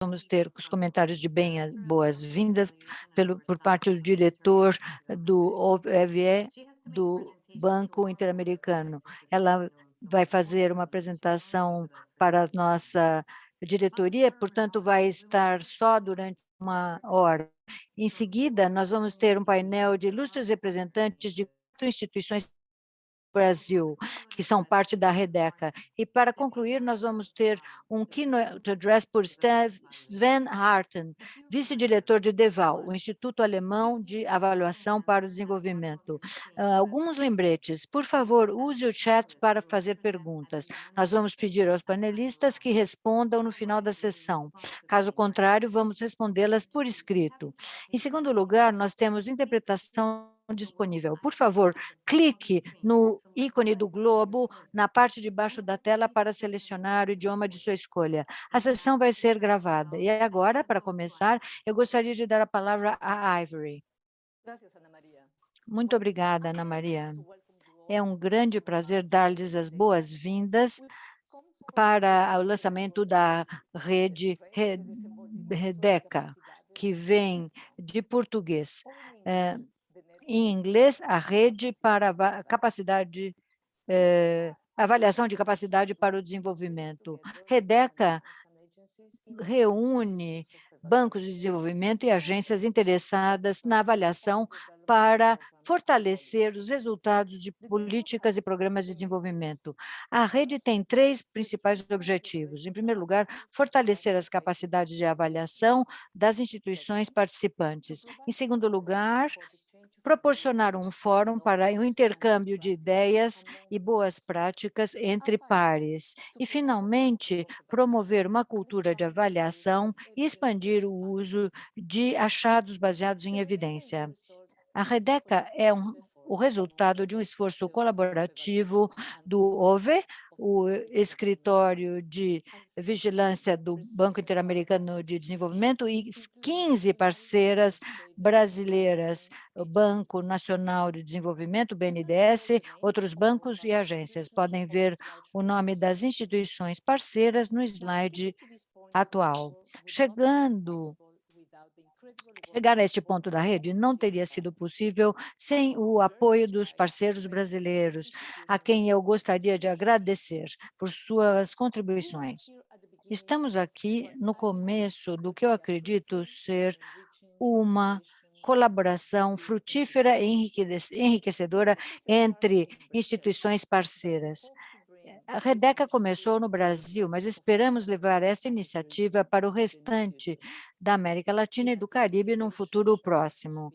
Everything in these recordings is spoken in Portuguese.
vamos ter os comentários de bem boas-vindas por parte do diretor do OVE, do Banco Interamericano. Ela vai fazer uma apresentação para a nossa diretoria, portanto, vai estar só durante uma hora. Em seguida, nós vamos ter um painel de ilustres representantes de instituições Brasil, que são parte da Redeca. E para concluir, nós vamos ter um keynote address por Sven Harten, vice-diretor de DEVAL, o Instituto Alemão de Avaliação para o Desenvolvimento. Uh, alguns lembretes, por favor, use o chat para fazer perguntas. Nós vamos pedir aos panelistas que respondam no final da sessão. Caso contrário, vamos respondê-las por escrito. Em segundo lugar, nós temos interpretação disponível. Por favor, clique no ícone do globo na parte de baixo da tela para selecionar o idioma de sua escolha. A sessão vai ser gravada. E agora, para começar, eu gostaria de dar a palavra a Ivory. Muito obrigada, Ana Maria. É um grande prazer dar-lhes as boas-vindas para o lançamento da rede Redeca, que vem de português. É, em inglês, a rede para capacidade, eh, avaliação de capacidade para o desenvolvimento. Redeca reúne bancos de desenvolvimento e agências interessadas na avaliação para fortalecer os resultados de políticas e programas de desenvolvimento. A rede tem três principais objetivos. Em primeiro lugar, fortalecer as capacidades de avaliação das instituições participantes. Em segundo lugar, proporcionar um fórum para o intercâmbio de ideias e boas práticas entre pares. E, finalmente, promover uma cultura de avaliação e expandir o uso de achados baseados em evidência. A Redeca é um, o resultado de um esforço colaborativo do OVE, o escritório de vigilância do Banco Interamericano de Desenvolvimento e 15 parceiras brasileiras, o Banco Nacional de Desenvolvimento, BNDES, outros bancos e agências. Podem ver o nome das instituições parceiras no slide atual. Chegando Chegar a este ponto da rede não teria sido possível sem o apoio dos parceiros brasileiros, a quem eu gostaria de agradecer por suas contribuições. Estamos aqui no começo do que eu acredito ser uma colaboração frutífera e enriquecedora entre instituições parceiras. A Redeca começou no Brasil, mas esperamos levar essa iniciativa para o restante da América Latina e do Caribe num futuro próximo.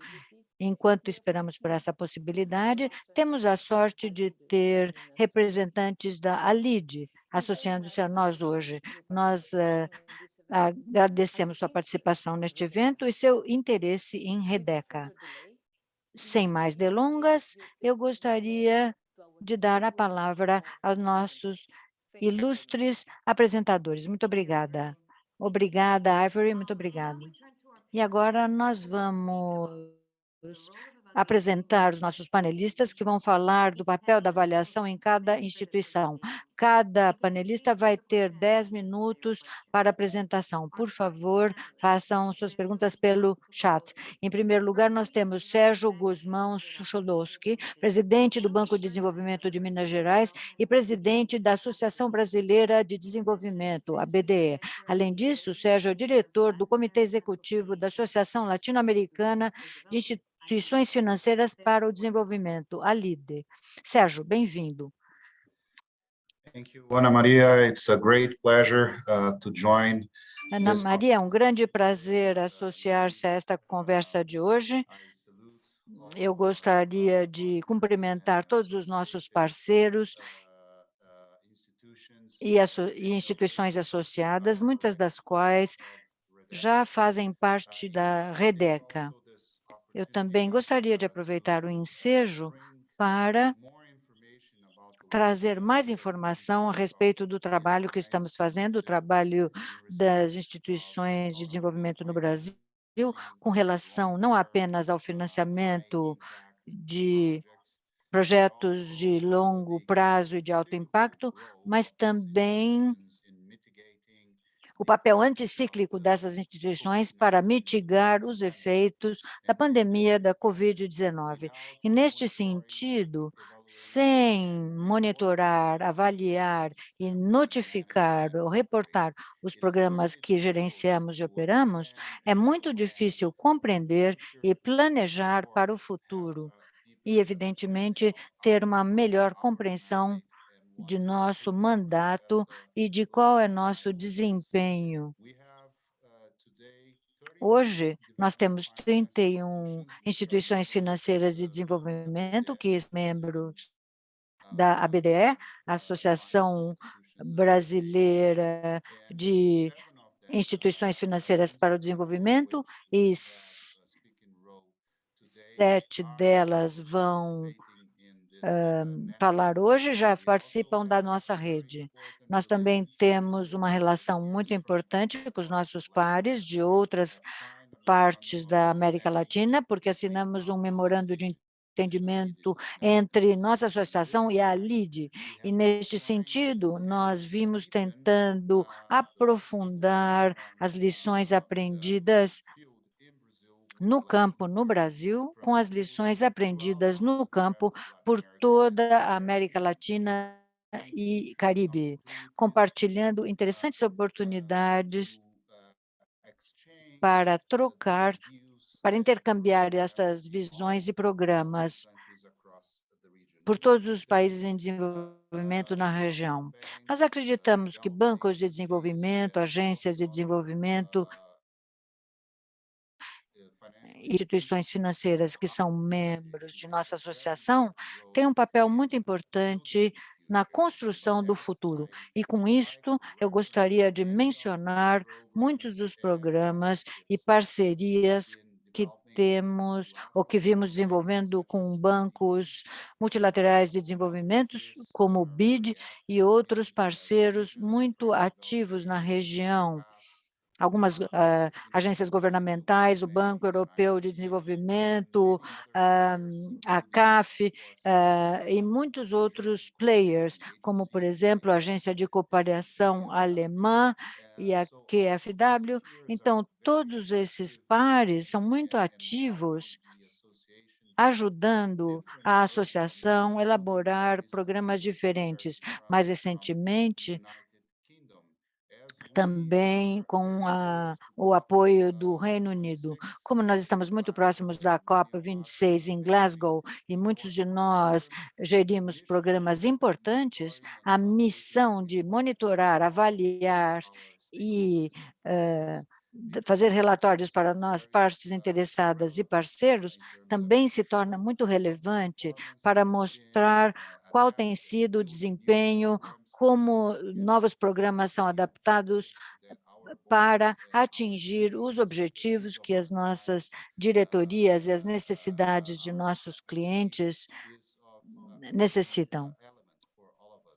Enquanto esperamos por essa possibilidade, temos a sorte de ter representantes da ALID associando-se a nós hoje. Nós uh, agradecemos sua participação neste evento e seu interesse em Redeca. Sem mais delongas, eu gostaria de dar a palavra aos nossos ilustres apresentadores. Muito obrigada. Obrigada, Ivory, muito obrigada. E agora nós vamos apresentar os nossos panelistas que vão falar do papel da avaliação em cada instituição. Cada panelista vai ter 10 minutos para apresentação. Por favor, façam suas perguntas pelo chat. Em primeiro lugar, nós temos Sérgio Guzmão Sucholowski, presidente do Banco de Desenvolvimento de Minas Gerais e presidente da Associação Brasileira de Desenvolvimento, a BDE. Além disso, Sérgio é diretor do Comitê Executivo da Associação Latino-Americana de Instituições Instituições Financeiras para o Desenvolvimento, a LIDE. Sérgio, bem-vindo. Thank you, Ana Maria. It's a great pleasure uh, to join. Ana Maria, é um grande prazer associar-se a esta conversa de hoje. Eu gostaria de cumprimentar todos os nossos parceiros e, e instituições associadas, muitas das quais já fazem parte da Redeca. Eu também gostaria de aproveitar o ensejo para trazer mais informação a respeito do trabalho que estamos fazendo, o trabalho das instituições de desenvolvimento no Brasil, com relação não apenas ao financiamento de projetos de longo prazo e de alto impacto, mas também o papel anticíclico dessas instituições para mitigar os efeitos da pandemia da Covid-19. E, neste sentido, sem monitorar, avaliar e notificar ou reportar os programas que gerenciamos e operamos, é muito difícil compreender e planejar para o futuro e, evidentemente, ter uma melhor compreensão de nosso mandato e de qual é nosso desempenho. Hoje, nós temos 31 instituições financeiras de desenvolvimento, que são membros da ABDE, Associação Brasileira de Instituições Financeiras para o Desenvolvimento, e sete delas vão falar hoje já participam da nossa rede. Nós também temos uma relação muito importante com os nossos pares de outras partes da América Latina, porque assinamos um memorando de entendimento entre nossa associação e a LID. E, neste sentido, nós vimos tentando aprofundar as lições aprendidas no campo no Brasil, com as lições aprendidas no campo por toda a América Latina e Caribe, compartilhando interessantes oportunidades para trocar, para intercambiar essas visões e programas por todos os países em desenvolvimento na região. Nós acreditamos que bancos de desenvolvimento, agências de desenvolvimento instituições financeiras que são membros de nossa associação têm um papel muito importante na construção do futuro. E com isto, eu gostaria de mencionar muitos dos programas e parcerias que temos ou que vimos desenvolvendo com bancos multilaterais de desenvolvimento, como o BID e outros parceiros muito ativos na região, algumas uh, agências governamentais, o Banco Europeu de Desenvolvimento, uh, a CAF uh, e muitos outros players, como, por exemplo, a Agência de Cooperação Alemã e a QFW. Então, todos esses pares são muito ativos ajudando a associação a elaborar programas diferentes. Mais recentemente, também com a, o apoio do Reino Unido. Como nós estamos muito próximos da COP26 em Glasgow e muitos de nós gerimos programas importantes, a missão de monitorar, avaliar e uh, fazer relatórios para nós, partes interessadas e parceiros, também se torna muito relevante para mostrar qual tem sido o desempenho, como novos programas são adaptados para atingir os objetivos que as nossas diretorias e as necessidades de nossos clientes necessitam.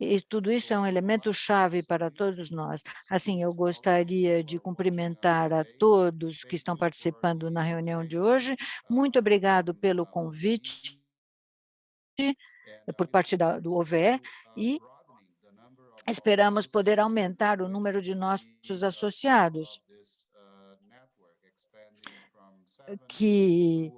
E tudo isso é um elemento chave para todos nós. Assim, eu gostaria de cumprimentar a todos que estão participando na reunião de hoje. Muito obrigado pelo convite por parte da, do OVE e Esperamos poder aumentar o número de nossos associados, que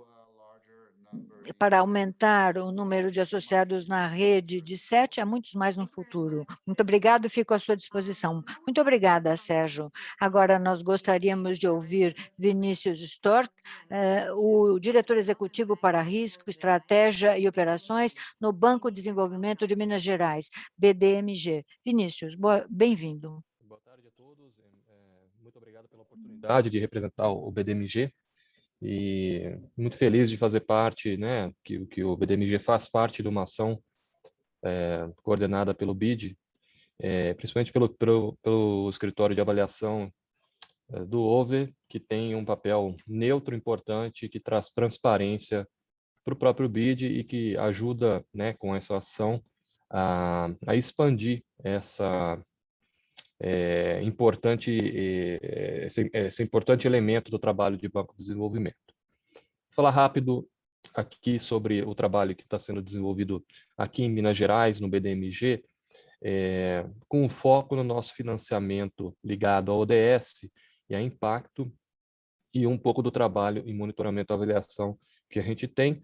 para aumentar o número de associados na rede de sete a muitos mais no futuro. Muito obrigado, fico à sua disposição. Muito obrigada, Sérgio. Agora nós gostaríamos de ouvir Vinícius Stork, eh, o diretor executivo para risco, estratégia e operações no Banco de Desenvolvimento de Minas Gerais, BDMG. Vinícius, bem-vindo. Boa tarde a todos. É, muito obrigado pela oportunidade de representar o BDMG e muito feliz de fazer parte, né, que, que o BDMG faz parte de uma ação é, coordenada pelo BID, é, principalmente pelo, pelo, pelo, escritório de avaliação é, do OVE, que tem um papel neutro importante, que traz transparência para o próprio BID e que ajuda, né, com essa ação, a, a expandir essa, é, importante, é, esse, esse, importante elemento do trabalho de Banco de Desenvolvimento. Vou falar rápido aqui sobre o trabalho que está sendo desenvolvido aqui em Minas Gerais, no BDMG. é, com foco no nosso financiamento ligado ao ODS e a impacto, e um pouco do trabalho em monitoramento e avaliação que a gente tem,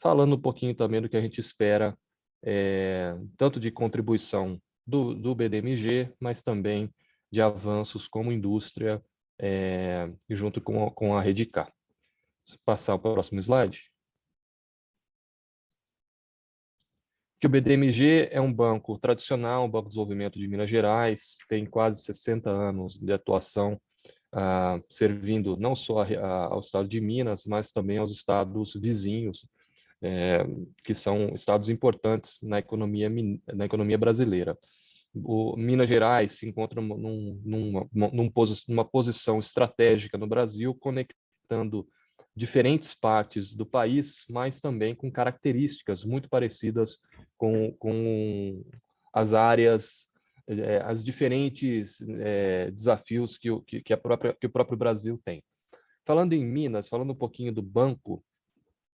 falando um pouquinho também do que a gente espera, é, tanto de contribuição do, do BDMG, mas também de avanços como indústria, é, junto com, com a Redicar. Passar o próximo slide. que o BDMG é um banco tradicional, um banco de desenvolvimento de Minas Gerais, tem quase 60 anos de atuação, uh, servindo não só a, a, ao estado de Minas, mas também aos estados vizinhos, é, que são estados importantes na economia, na economia brasileira. O Minas Gerais se encontra num, numa, num, numa posição estratégica no Brasil, conectando diferentes partes do país, mas também com características muito parecidas com, com as áreas, é, as diferentes é, desafios que o, que, que, própria, que o próprio Brasil tem. Falando em Minas, falando um pouquinho do banco,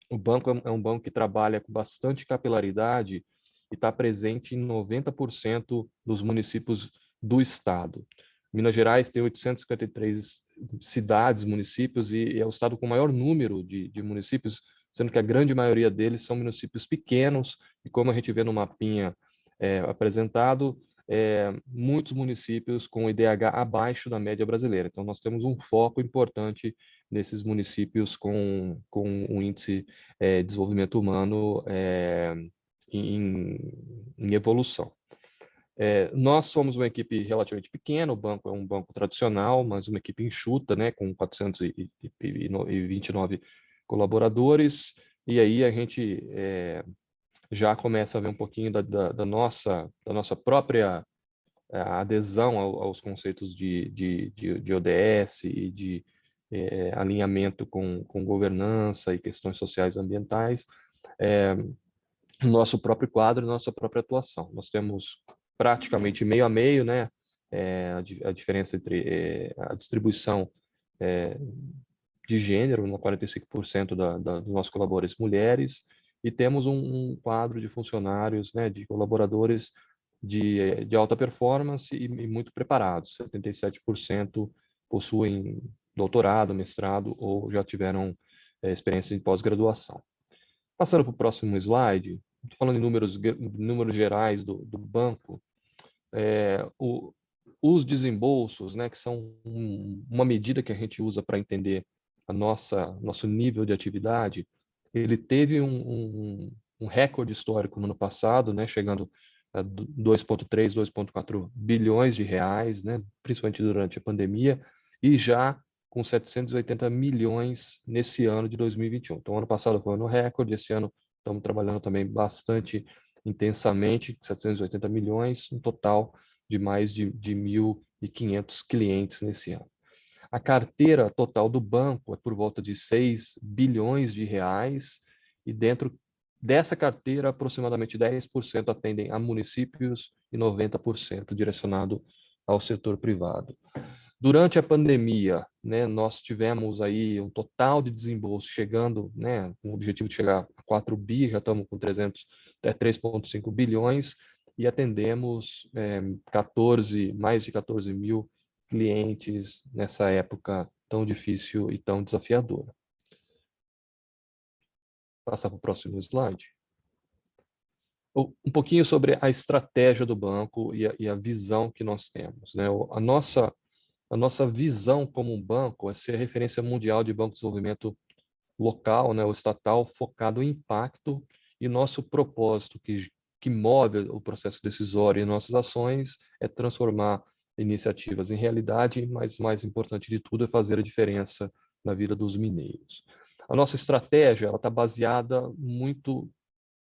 o banco é um banco que trabalha com bastante capilaridade e está presente em 90% dos municípios do estado. Minas Gerais tem 853 cidades, municípios, e é o estado com o maior número de, de municípios, sendo que a grande maioria deles são municípios pequenos, e como a gente vê no mapinha é, apresentado, é, muitos municípios com IDH abaixo da média brasileira. Então, nós temos um foco importante nesses municípios com, com um índice é, de desenvolvimento humano é, em, em evolução. É, nós somos uma equipe relativamente pequena, o banco é um banco tradicional, mas uma equipe enxuta, né, com 429 colaboradores, e aí a gente é, já começa a ver um pouquinho da, da, da nossa, da nossa própria é, adesão aos conceitos de, de, de, de ODS e de é, alinhamento com, com governança e questões sociais e ambientais, é, nosso próprio quadro, nossa própria atuação. Nós temos praticamente meio a meio, né? É, a, a, diferença entre é, a distribuição é, de gênero, 45% da, da, dos nossos colaboradores mulheres, e temos um, um, quadro de funcionários, né, de colaboradores de, de alta performance e, e muito preparados. 77% possuem doutorado, mestrado ou já tiveram é, experiência em pós-graduação. Passando para o próximo slide, falando em números, números gerais do, do banco, é, o, os desembolsos, né, que são um, uma medida que a gente usa para entender a nossa nosso nível de atividade, ele teve um, um, um recorde histórico no ano passado, né, chegando a 2,3, 2,4 bilhões de reais, né, principalmente durante a pandemia, e já com 780 milhões nesse ano de 2021. Então, ano passado foi um ano recorde, esse ano estamos trabalhando também bastante intensamente, 780 milhões, um total de mais de, de 1.500 clientes nesse ano. A carteira total do banco é por volta de 6 bilhões de reais, e dentro dessa carteira, aproximadamente 10% atendem a municípios e 90% direcionado ao setor privado. Durante a pandemia, né, nós tivemos aí um total de desembolso chegando, né, com o objetivo de chegar 4 bi, já estamos com 300, é, 3,5 bilhões, e atendemos é, 14, mais de 14 mil clientes nessa época tão difícil e tão desafiadora. Passar para o próximo slide. Um pouquinho sobre a estratégia do banco e a, e a visão que nós temos. Né? A nossa a nossa visão como um banco é ser referência mundial de banco de desenvolvimento local, né, o estatal, focado em impacto, e nosso propósito que, que move o processo decisório e nossas ações é transformar iniciativas em realidade, mas mais importante de tudo é fazer a diferença na vida dos mineiros. A nossa estratégia está baseada muito,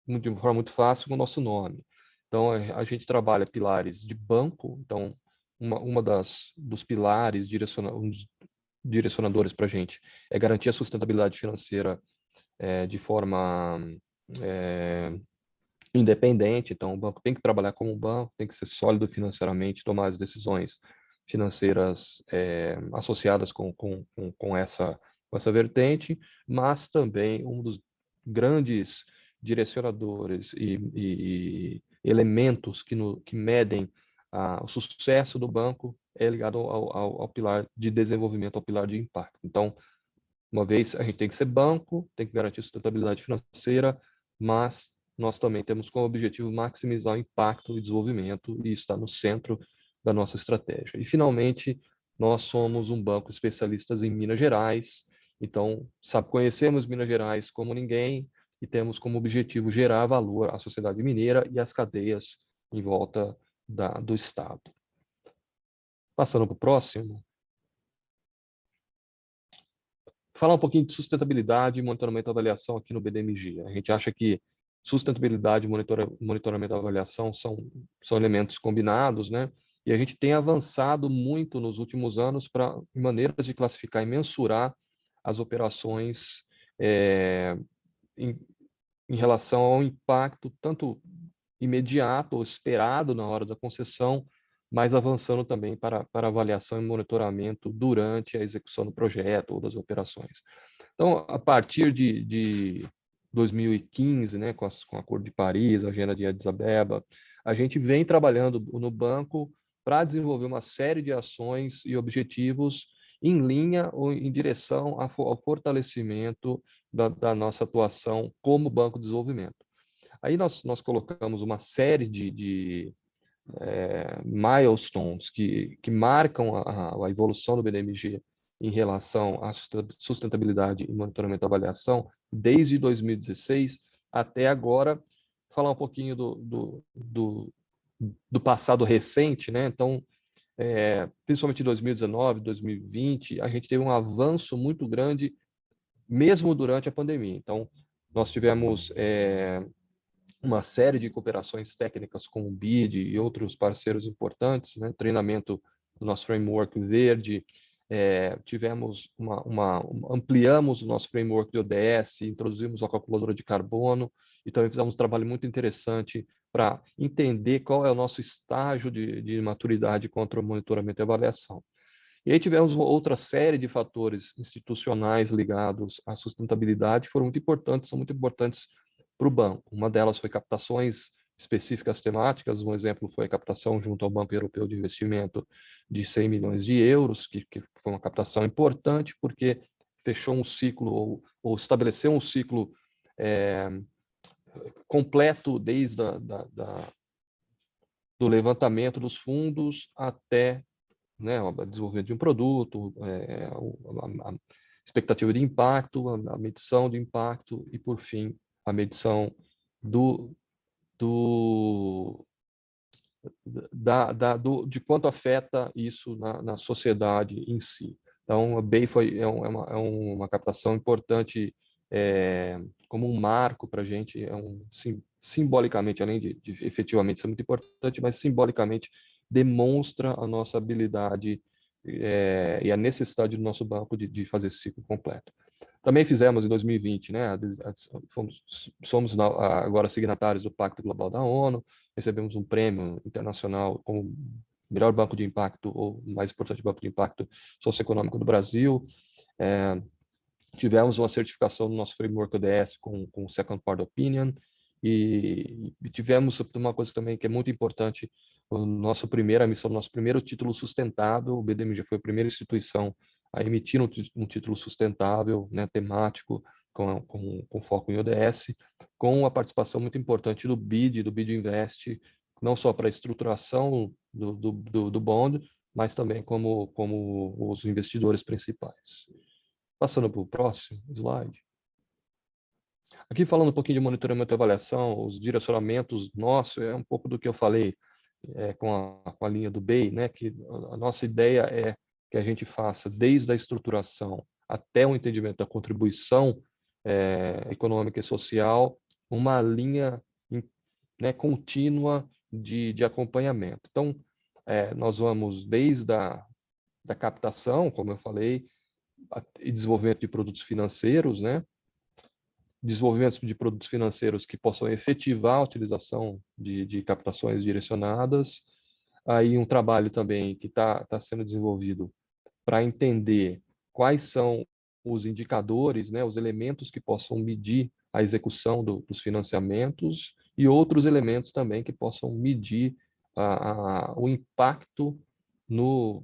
de uma forma muito fácil com o nosso nome. Então, a gente trabalha pilares de banco, então uma, uma das dos pilares direciona, um direcionadores para a gente é garantir a sustentabilidade financeira é, de forma é, independente. Então, o banco tem que trabalhar como um banco, tem que ser sólido financeiramente, tomar as decisões financeiras é, associadas com, com, com, com, essa, com essa vertente, mas também um dos grandes direcionadores e, e, elementos que, no, que medem ah, o sucesso do banco é ligado ao, ao, ao, pilar de desenvolvimento, ao pilar de impacto. Então, uma vez a gente tem que ser banco, tem que garantir sustentabilidade financeira, mas nós também temos como objetivo maximizar o impacto e desenvolvimento, e isso está no centro da nossa estratégia. E, finalmente, nós somos um banco especialistas em Minas Gerais, então, sabe, conhecemos Minas Gerais como ninguém e temos como objetivo gerar valor à sociedade mineira e às cadeias em volta da, do Estado. Passando para o próximo. Falar um pouquinho de sustentabilidade, monitoramento e avaliação aqui no BDMG. A gente acha que sustentabilidade, monitora, monitoramento e avaliação são, são elementos combinados, né? E a gente tem avançado muito nos últimos anos para maneiras de classificar e mensurar as operações é, em, em relação ao impacto tanto imediato ou esperado na hora da concessão, mas avançando também para, para avaliação e monitoramento durante a execução do projeto ou das operações. Então, a partir de, de 2015, né, com, as, com o Acordo de Paris, a Agenda de Addis Abeba, a gente vem trabalhando no banco para desenvolver uma série de ações e objetivos em linha ou em direção ao fortalecimento da, da nossa atuação como Banco de Desenvolvimento. Aí nós, nós colocamos uma série de, de é, milestones que, que marcam a, a, evolução do BDMG em relação à sustentabilidade e monitoramento e avaliação desde 2016 até agora. Falar um pouquinho do, do, do, do passado recente, né? Então, é, principalmente 2019, 2020, a gente teve um avanço muito grande, mesmo durante a pandemia. Então, nós tivemos é, uma série de cooperações técnicas com o BID e outros parceiros importantes, né? treinamento do nosso framework verde, é, tivemos uma, uma, ampliamos o nosso framework de ODS, introduzimos a calculadora de carbono e também fizemos um trabalho muito interessante para entender qual é o nosso estágio de, de maturidade contra o monitoramento e avaliação. E aí tivemos outra série de fatores institucionais ligados à sustentabilidade que foram muito importantes, são muito importantes para o banco. Uma delas foi captações específicas temáticas, um exemplo foi a captação junto ao Banco Europeu de Investimento de 100 milhões de euros, que, que foi uma captação importante porque fechou um ciclo ou, ou estabeleceu um ciclo é, completo desde a, da, da, do levantamento dos fundos até né, o desenvolvimento de um produto, é, a, a, expectativa de impacto, a, medição de impacto e, por fim, a medição do, do, da, da, do, de quanto afeta isso na, na sociedade em si. Então, a BEI foi, é, é, uma, é uma captação importante é, como um marco para a gente, é um, sim, simbolicamente, além de, de, efetivamente ser muito importante, mas simbolicamente demonstra a nossa habilidade é, e a necessidade do nosso banco de, de, fazer esse ciclo completo. Também fizemos em 2020, né, fomos, somos agora signatários do Pacto Global da ONU, recebemos um prêmio internacional como melhor banco de impacto, ou mais importante banco de impacto socioeconômico do Brasil, é, tivemos uma certificação no nosso framework ODS com, com Second Part Opinion, e, e tivemos uma coisa também que é muito importante, o nosso primeira missão, nosso primeiro título sustentável, o BDMG foi a primeira instituição a emitir um, um título sustentável, né, temático, com, com, com, foco em ODS, com a participação muito importante do BID, do BID Invest, não só para a estruturação do, do, do, do bond, mas também como, como os investidores principais. Passando para o próximo slide. Aqui falando um pouquinho de monitoramento e avaliação, os direcionamentos nossos, é um pouco do que eu falei é, com, a, com a linha do BEI, né, que a nossa ideia é que a gente faça desde a estruturação até o entendimento da contribuição é, econômica e social, uma linha né, contínua de, de acompanhamento. Então, é, nós vamos desde a da captação, como eu falei, e desenvolvimento de produtos financeiros, né? desenvolvimento de produtos financeiros que possam efetivar a utilização de, de captações direcionadas, aí um trabalho também que está tá sendo desenvolvido para entender quais são os indicadores, né, os elementos que possam medir a execução do, dos financiamentos e outros elementos também que possam medir a, a, o impacto no,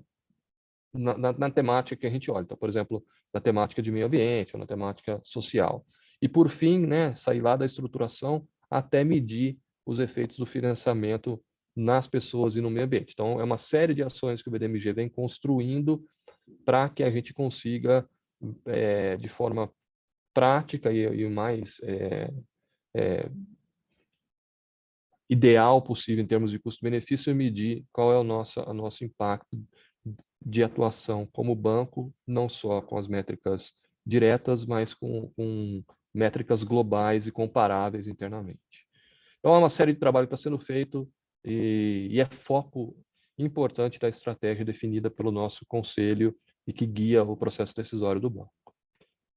na, na, na, temática que a gente olha. Então, por exemplo, na temática de meio ambiente ou na temática social. E, por fim, né, sair lá da estruturação até medir os efeitos do financiamento nas pessoas e no meio ambiente. Então, é uma série de ações que o BDMG vem construindo para que a gente consiga, é, de forma prática e, o mais é, é, ideal possível em termos de custo-benefício, medir qual é o nosso, o nosso impacto de atuação como banco, não só com as métricas diretas, mas com, com métricas globais e comparáveis internamente. Então, é uma série de trabalho que está sendo feito e, e é foco importante da estratégia definida pelo nosso conselho e que guia o processo decisório do banco.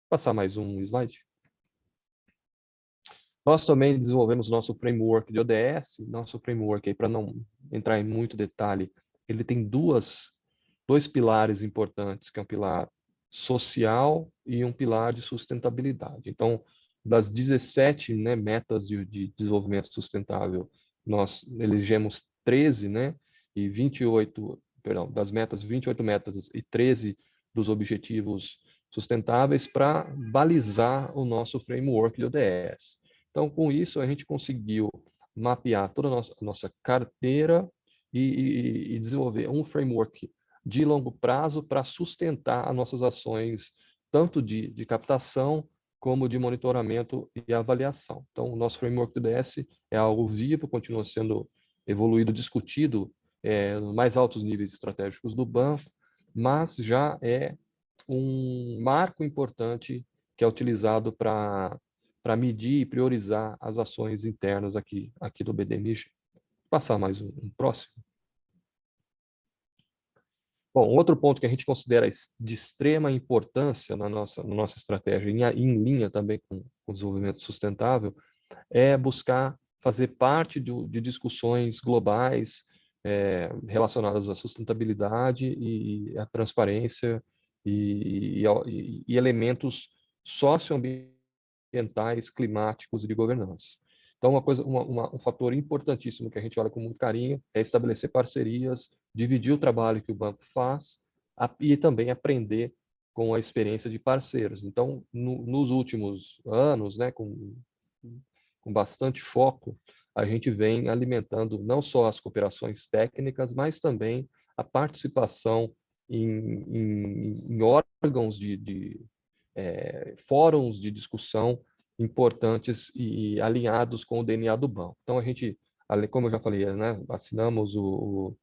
Passar mais um slide. Nós também desenvolvemos nosso framework de ODS. Nosso framework, para não entrar em muito detalhe, ele tem duas, dois pilares importantes, que é um pilar social e um pilar de sustentabilidade. Então, das 17 né, metas de, de, desenvolvimento sustentável, nós elegemos 13, né, e 28, perdão, das metas, 28 metas e 13 dos objetivos sustentáveis para balizar o nosso framework de ODS. Então, com isso, a gente conseguiu mapear toda a nossa, a nossa carteira e, e, e desenvolver um framework de longo prazo para sustentar as nossas ações, tanto de, de captação como de monitoramento e avaliação. Então, o nosso framework do DS é algo vivo, continua sendo evoluído, discutido é, nos mais altos níveis estratégicos do banco, mas já é um marco importante que é utilizado para medir e priorizar as ações internas aqui, aqui do BDMG. Vou passar mais um, um próximo. Bom, outro ponto que a gente considera de extrema importância na nossa, na nossa estratégia, em, em linha também com o desenvolvimento sustentável, é buscar fazer parte de, de discussões globais é, relacionadas à sustentabilidade e à transparência e, e, e elementos socioambientais, climáticos e de governança. Então, uma coisa, uma, uma, um fator importantíssimo que a gente olha com muito carinho é estabelecer parcerias, dividir o trabalho que o banco faz a, e também aprender com a experiência de parceiros. Então, no, nos últimos anos, né, com, com bastante foco, a gente vem alimentando não só as cooperações técnicas, mas também a participação em, em, em órgãos de, de é, fóruns de discussão importantes e alinhados com o DNA do banco. Então, a gente, como eu já falei, né, assinamos o,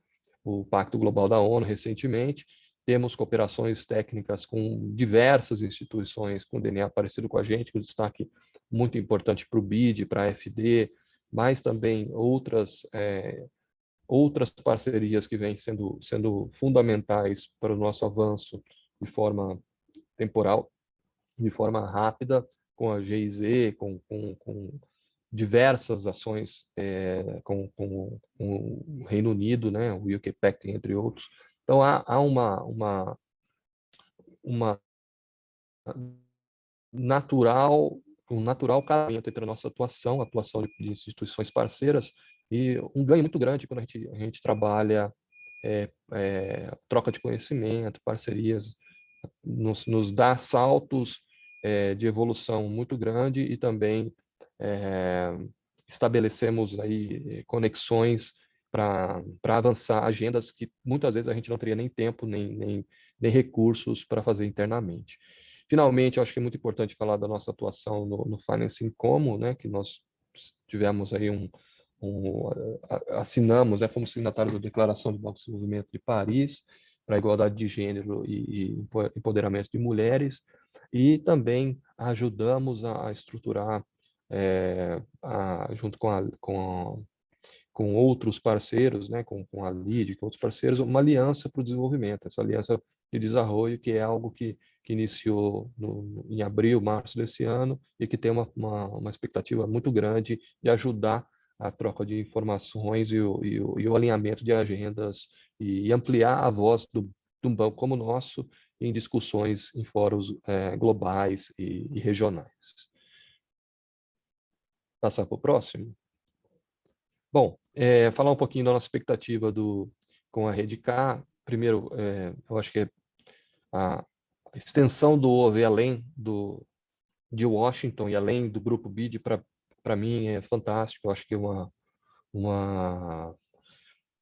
o, Pacto Global da ONU recentemente, temos cooperações técnicas com diversas instituições com DNA parecido com a gente, com destaque muito importante para o BID, para a FD, mas também outras é, outras parcerias que vêm sendo sendo fundamentais para o nosso avanço de forma temporal, de forma rápida, com a GIZ, com, com, com diversas ações é, com, com, com, o Reino Unido, né, o UK Pact, entre outros. Então, há, há uma, uma, uma natural, um natural casamento entre a nossa atuação, a atuação de instituições parceiras, e um ganho muito grande quando a gente, a gente trabalha é, é, troca de conhecimento, parcerias, nos, nos dá saltos é, de evolução muito grande e também é, estabelecemos aí conexões para avançar agendas que muitas vezes a gente não teria nem tempo, nem, nem, nem recursos para fazer internamente. Finalmente, acho que é muito importante falar da nossa atuação no, no Financing Como, né, que nós tivemos aí um, um assinamos, né, fomos signatários da Declaração do Banco de Desenvolvimento de Paris para a igualdade de gênero e, e empoderamento de mulheres, e também ajudamos a, estruturar, é, a, junto com, a, com, com outros parceiros, né, com, com a LID, com outros parceiros, uma aliança para o desenvolvimento, essa aliança de desarrollo, que é algo que, que iniciou no, em abril, março desse ano, e que tem uma, uma, uma expectativa muito grande de ajudar a troca de informações e o, e o, e o alinhamento de agendas e, e ampliar a voz do, de um banco como o nosso em discussões em fóruns é, globais e, e regionais. Passar para o próximo. Bom, é, falar um pouquinho da nossa expectativa do, com a Rede K. Primeiro, é, eu acho que a extensão do OVE além do, de Washington e além do grupo BID, para mim, é fantástico. Eu acho que é uma, uma,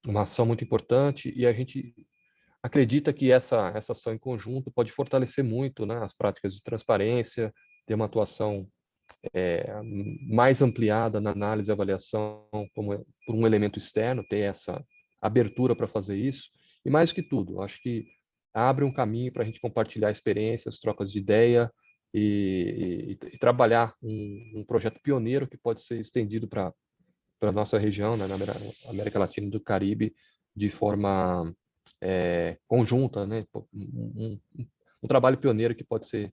uma ação muito importante e a gente acredita que essa, essa ação em conjunto pode fortalecer muito né, as práticas de transparência, ter uma atuação é, mais ampliada na análise e avaliação como, por um elemento externo, ter essa abertura para fazer isso. E mais que tudo, acho que abre um caminho para a gente compartilhar experiências, trocas de ideia e, e, e trabalhar um, um, projeto pioneiro que pode ser estendido para a nossa região, né, na América Latina e do Caribe, de forma é, conjunta, né, um, um, um trabalho pioneiro que pode ser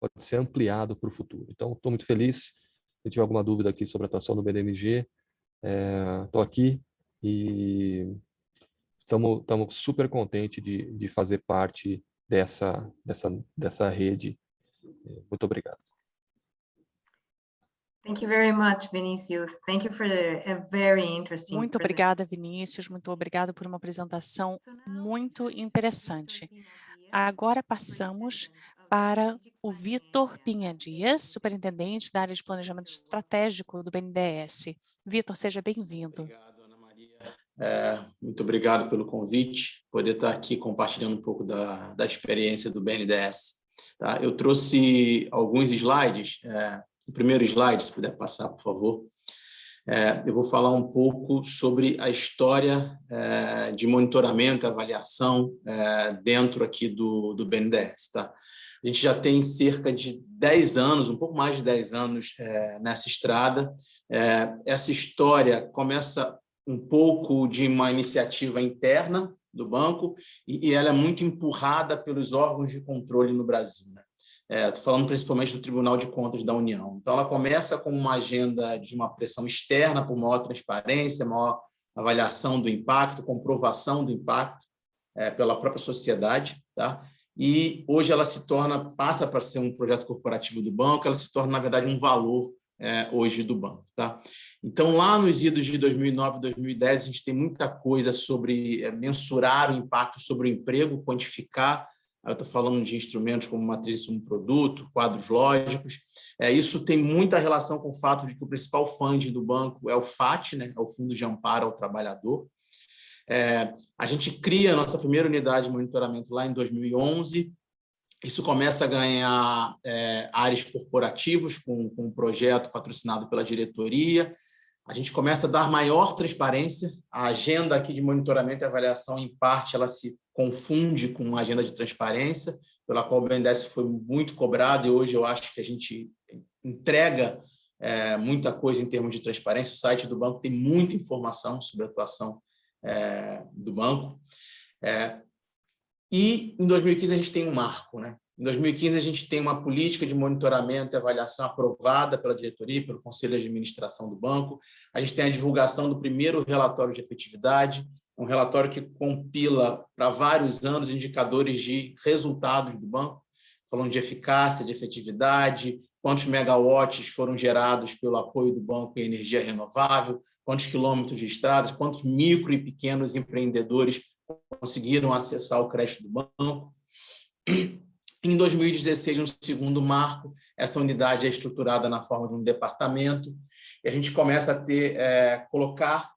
pode ser ampliado para o futuro. Então, estou muito feliz. Se tiver alguma dúvida aqui sobre a atuação do BDMG, estou é, aqui e estamos super contentes de, de fazer parte dessa, dessa, dessa rede. Muito obrigado. Thank you very much, Vinícius. Thank you for a very interesting Muito obrigada, Vinícius. Muito obrigado por uma apresentação muito interessante. Agora passamos para o Vitor Pinha Dias, superintendente da área de planejamento estratégico do BNDES. Vitor, seja bem-vindo. É, muito obrigado pelo convite, poder estar aqui compartilhando um pouco da, da experiência do BNDES. Tá? Eu trouxe alguns slides, é, o primeiro slide, se puder passar, por favor. É, eu vou falar um pouco sobre a história é, de monitoramento e avaliação é, dentro aqui do, do BNDES. Tá? A gente já tem cerca de 10 anos, um pouco mais de 10 anos é, nessa estrada. Essa história começa um pouco de uma iniciativa interna do banco e, e ela é muito empurrada pelos órgãos de controle no Brasil. Né? É, falando principalmente do Tribunal de Contas da União. Então, ela começa com uma agenda de uma pressão externa por maior transparência, maior avaliação do impacto, comprovação do impacto é, pela própria sociedade, tá? E hoje ela se torna, passa para ser um projeto corporativo do banco, ela se torna, na verdade, um valor é, hoje do banco, tá? Então, lá nos idos de 2009 e 2010, a gente tem muita coisa sobre é, mensurar o impacto sobre o emprego, quantificar eu estou falando de instrumentos como matriz de produto, quadros lógicos. É, isso tem muita relação com o fato de que o principal fundo do banco é o FAT, né, é o Fundo de Amparo ao Trabalhador. É, a gente cria a nossa primeira unidade de monitoramento lá em 2011. Isso começa a ganhar é, áreas corporativos com, com um projeto patrocinado pela diretoria. A gente começa a dar maior transparência. A agenda aqui de monitoramento e avaliação, em parte, ela se confunde com a agenda de transparência, pela qual o BNDES foi muito cobrado, e hoje eu acho que a gente entrega é, muita coisa em termos de transparência. O site do banco tem muita informação sobre a atuação é, do banco. É, e em 2015 a gente tem um marco. Né? Em 2015 a gente tem uma política de monitoramento e avaliação aprovada pela diretoria, pelo Conselho de Administração do banco. A gente tem a divulgação do primeiro relatório de efetividade, um relatório que compila para vários anos indicadores de resultados do banco, falando de eficácia, de efetividade, quantos megawatts foram gerados pelo apoio do banco em energia renovável, quantos quilômetros de estradas, quantos micro e pequenos empreendedores conseguiram acessar o crédito do banco. Em 2016, no segundo marco, essa unidade é estruturada na forma de um departamento, e a gente começa a ter, é, colocar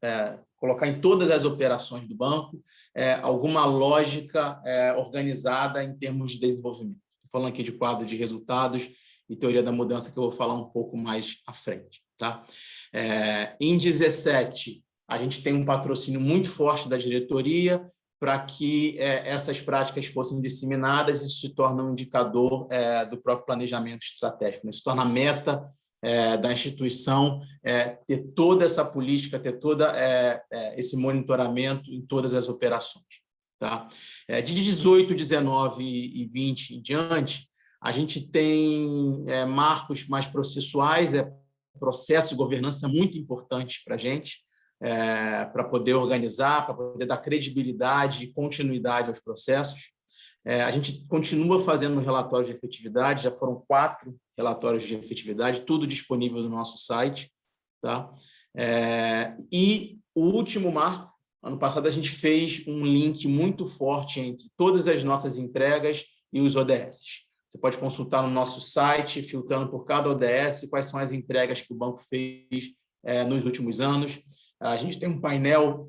é, colocar em todas as operações do banco é, alguma lógica é, organizada em termos de desenvolvimento. Estou falando aqui de quadro de resultados e teoria da mudança, que eu vou falar um pouco mais à frente. Tá? É, em 17, a gente tem um patrocínio muito forte da diretoria para que é, essas práticas fossem disseminadas, isso se torna um indicador é, do próprio planejamento estratégico, né? se torna meta é, da instituição é, ter toda essa política, ter todo é, é, esse monitoramento em todas as operações. Tá? De 18, 19 e 20 em diante, a gente tem marcos mais processuais, é processo de governança muito importante para a gente, para poder organizar, para poder dar credibilidade e continuidade aos processos. É, a gente continua fazendo relatórios de efetividade, já foram quatro relatórios de efetividade, tudo disponível no nosso site. Tá? É, e o último marco, ano passado a gente fez um link muito forte entre todas as nossas entregas e os ODS. Você pode consultar no nosso site, filtrando por cada ODS, quais são as entregas que o banco fez é, nos últimos anos. A gente tem um painel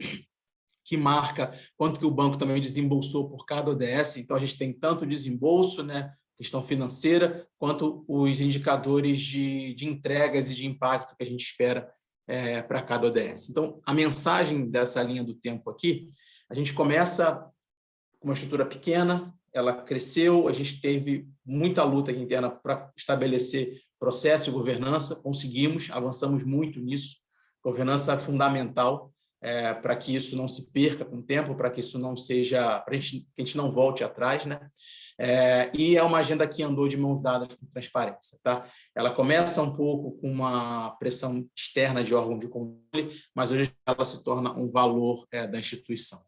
que marca quanto que o banco também desembolsou por cada ODS, então a gente tem tanto desembolso, né, questão financeira, quanto os indicadores de, de entregas e de impacto que a gente espera é, para cada ODS. Então, a mensagem dessa linha do tempo aqui, a gente começa com uma estrutura pequena, ela cresceu, a gente teve muita luta interna para estabelecer processo e governança, conseguimos, avançamos muito nisso, governança fundamental é, para que isso não se perca com o tempo, para que isso não seja, para que a gente não volte atrás, né? É, e é uma agenda que andou de mãos dadas com transparência. Tá? Ela começa um pouco com uma pressão externa de órgão de controle, mas hoje ela se torna um valor é, da instituição.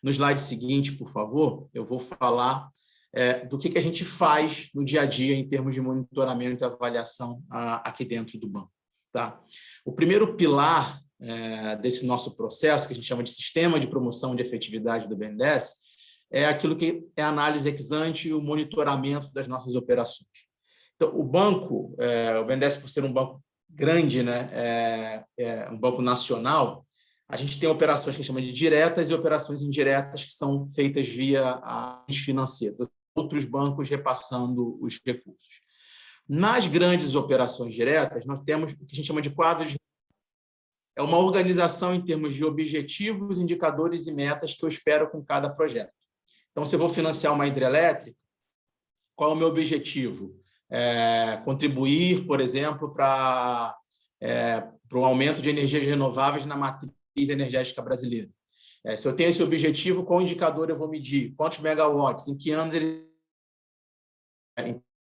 No slide seguinte, por favor, eu vou falar é, do que, que a gente faz no dia a dia em termos de monitoramento e avaliação a, aqui dentro do banco. Tá? O primeiro pilar é, desse nosso processo, que a gente chama de Sistema de Promoção de Efetividade do BNDES, é aquilo que é a análise ex ante e o monitoramento das nossas operações. Então, o banco, é, o BNDES, por ser um banco grande, né, é, é um banco nacional, a gente tem operações que a gente chama de diretas e operações indiretas que são feitas via agentes financeiros, outros bancos repassando os recursos. Nas grandes operações diretas, nós temos o que a gente chama de quadros é uma organização em termos de objetivos, indicadores e metas que eu espero com cada projeto. Então, se eu vou financiar uma hidrelétrica, qual é o meu objetivo? É, contribuir, por exemplo, para é, o aumento de energias renováveis na matriz energética brasileira. É, se eu tenho esse objetivo, qual indicador eu vou medir? Quantos megawatts? Em que anos ele...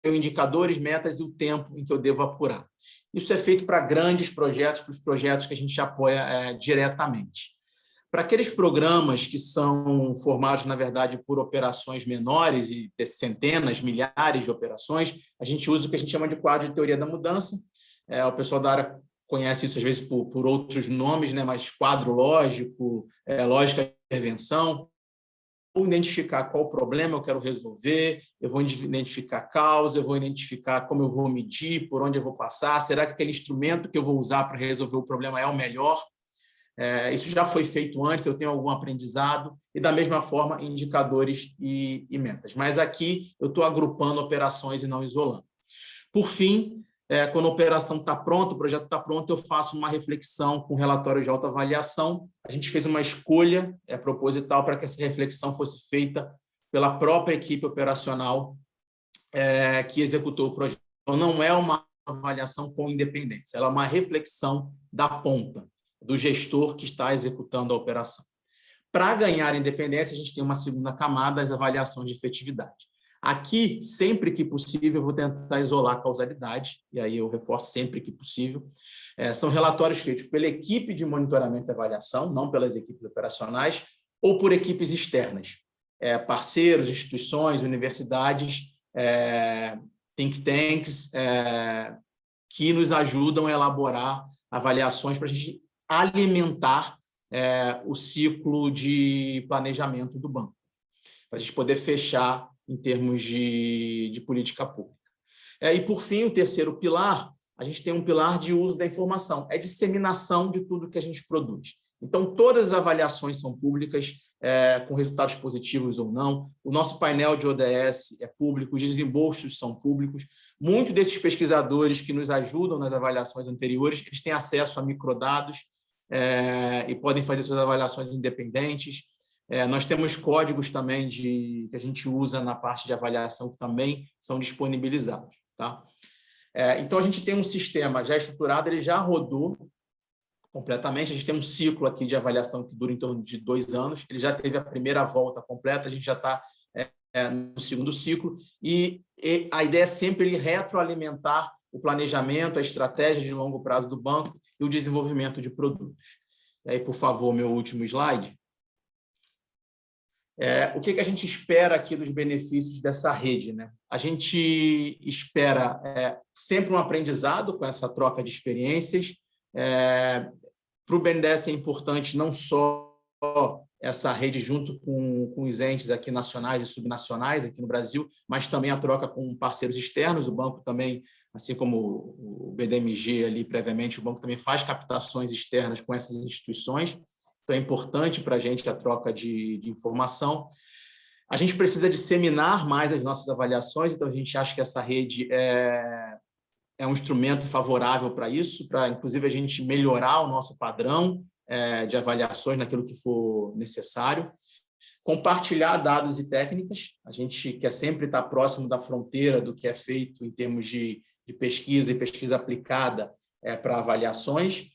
Indicadores, metas e o tempo em que eu devo apurar. Isso é feito para grandes projetos, para os projetos que a gente apoia é, diretamente. Para aqueles programas que são formados, na verdade, por operações menores e centenas, milhares de operações, a gente usa o que a gente chama de quadro de teoria da mudança. É, o pessoal da área conhece isso, às vezes, por, por outros nomes, né? mas quadro lógico, é, lógica de intervenção. Vou identificar qual problema eu quero resolver, eu vou identificar a causa, eu vou identificar como eu vou medir, por onde eu vou passar, será que aquele instrumento que eu vou usar para resolver o problema é o melhor? É, isso já foi feito antes, eu tenho algum aprendizado, e da mesma forma, indicadores e, e metas. Mas aqui eu estou agrupando operações e não isolando. Por fim, é, quando a operação está pronta, o projeto está pronto, eu faço uma reflexão com relatório de autoavaliação. A gente fez uma escolha é, proposital para que essa reflexão fosse feita pela própria equipe operacional é, que executou o projeto. Então, não é uma avaliação com independência, ela é uma reflexão da ponta do gestor que está executando a operação. Para ganhar independência, a gente tem uma segunda camada, as avaliações de efetividade. Aqui, sempre que possível, eu vou tentar isolar a causalidade, e aí eu reforço sempre que possível. É, são relatórios feitos pela equipe de monitoramento e avaliação, não pelas equipes operacionais, ou por equipes externas, é, parceiros, instituições, universidades, é, think tanks, é, que nos ajudam a elaborar avaliações para a gente alimentar é, o ciclo de planejamento do banco, para a gente poder fechar em termos de, de política pública. É, e, por fim, o terceiro pilar, a gente tem um pilar de uso da informação, é disseminação de tudo que a gente produz. Então, todas as avaliações são públicas, é, com resultados positivos ou não. O nosso painel de ODS é público, os desembolsos são públicos. Muitos desses pesquisadores que nos ajudam nas avaliações anteriores, eles têm acesso a microdados é, e podem fazer suas avaliações independentes. É, nós temos códigos também de, que a gente usa na parte de avaliação que também são disponibilizados. Tá? É, então, a gente tem um sistema já estruturado, ele já rodou completamente, a gente tem um ciclo aqui de avaliação que dura em torno de dois anos, ele já teve a primeira volta completa, a gente já está é, é, no segundo ciclo, e, e, a ideia é sempre ele retroalimentar o planejamento, a estratégia de longo prazo do banco e o desenvolvimento de produtos. E aí, por favor, meu último slide. É, o que, que a gente espera aqui dos benefícios dessa rede? Né? A gente espera é, sempre um aprendizado com essa troca de experiências, é, para o BNDES é importante não só essa rede junto com, com os entes aqui nacionais e subnacionais aqui no Brasil, mas também a troca com parceiros externos. O banco também, assim como o BDMG ali previamente, o banco também faz captações externas com essas instituições. Então, é importante para a gente a troca de, de informação. A gente precisa disseminar mais as nossas avaliações, então a gente acha que essa rede é, é um instrumento favorável para isso, para, inclusive, a gente melhorar o nosso padrão é, de avaliações naquilo que for necessário. Compartilhar dados e técnicas, a gente quer sempre estar próximo da fronteira do que é feito em termos de, de pesquisa e pesquisa aplicada é, para avaliações,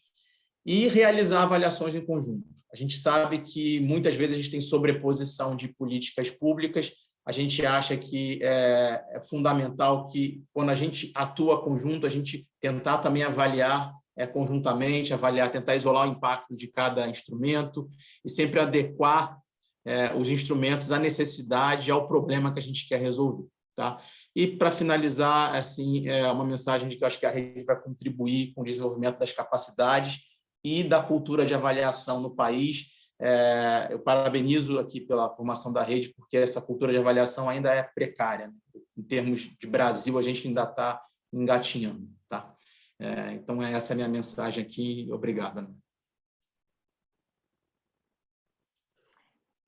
e realizar avaliações em conjunto. A gente sabe que muitas vezes a gente tem sobreposição de políticas públicas, a gente acha que é, é fundamental que, quando a gente atua conjunto, a gente tentar também avaliar é, conjuntamente, avaliar, tentar isolar o impacto de cada instrumento e sempre adequar é, os instrumentos à necessidade, ao problema que a gente quer resolver. Tá? E, para finalizar, assim, é uma mensagem de que eu acho que a rede vai contribuir com o desenvolvimento das capacidades e da cultura de avaliação no país. É, eu parabenizo aqui pela formação da rede, porque essa cultura de avaliação ainda é precária. Né? Em termos de Brasil, a gente ainda está engatinhando. Tá? É, então, essa é a minha mensagem aqui. Obrigado.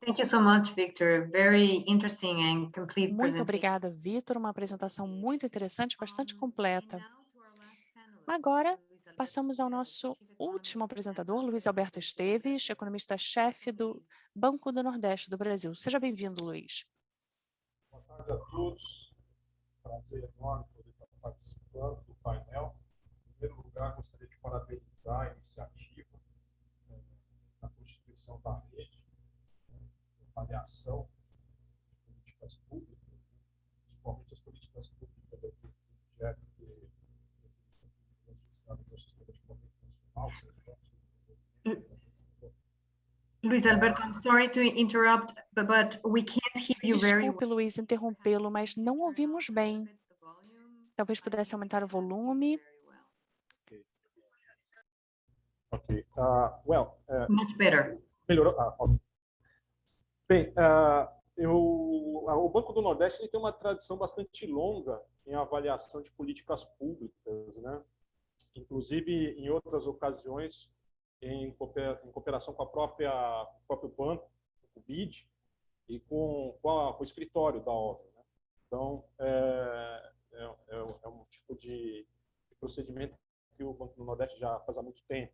Thank you so much, Victor. Very interesting and complete Muito obrigada, Vitor. Uma apresentação muito interessante, bastante completa. Agora, Passamos ao nosso último apresentador, Luiz Alberto Esteves, economista-chefe do Banco do Nordeste do Brasil. Seja bem-vindo, Luiz. Boa tarde a todos. Prazer enorme poder estar participando do painel. Em primeiro lugar, gostaria de parabenizar a iniciativa eh, da Constituição da Rede, né, avaliação de políticas públicas, principalmente as políticas públicas aqui do projeto Luiz Alberto, I'm sorry to interrupt, but we can't hear you very Desculpe, Luiz, interrompê-lo, mas não ouvimos bem. Talvez pudesse aumentar o volume. Ok. Uh, well, uh, Much better. Melhorou? Ah, ok. Bem, uh, eu, o Banco do Nordeste ele tem uma tradição bastante longa em avaliação de políticas públicas, né? inclusive em outras ocasiões em cooperação com a própria o próprio banco, o BID, e com, com, a, com o escritório da OVE. Né? Então, é, é, é, é, um tipo de, de procedimento que o Banco do Nordeste já faz há muito tempo.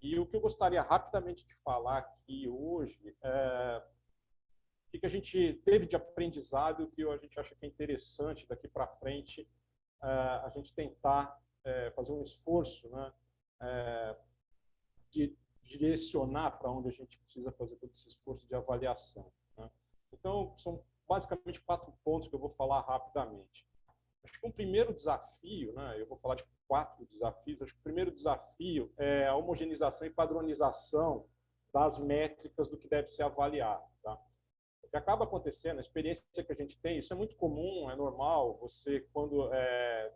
E o que eu gostaria rapidamente de falar aqui hoje é o que a gente teve de aprendizado que a gente acha que é interessante daqui para frente é, a gente tentar é, fazer um esforço né, de direcionar para onde a gente precisa fazer todo esse esforço de avaliação. Né? Então, são basicamente quatro pontos que eu vou falar rapidamente. Acho que um primeiro desafio, né, eu vou falar de quatro desafios, acho que o primeiro desafio é a homogeneização e padronização das métricas do que deve ser avaliado. Tá? O que acaba acontecendo, a experiência que a gente tem, isso é muito comum, é normal, você, quando é,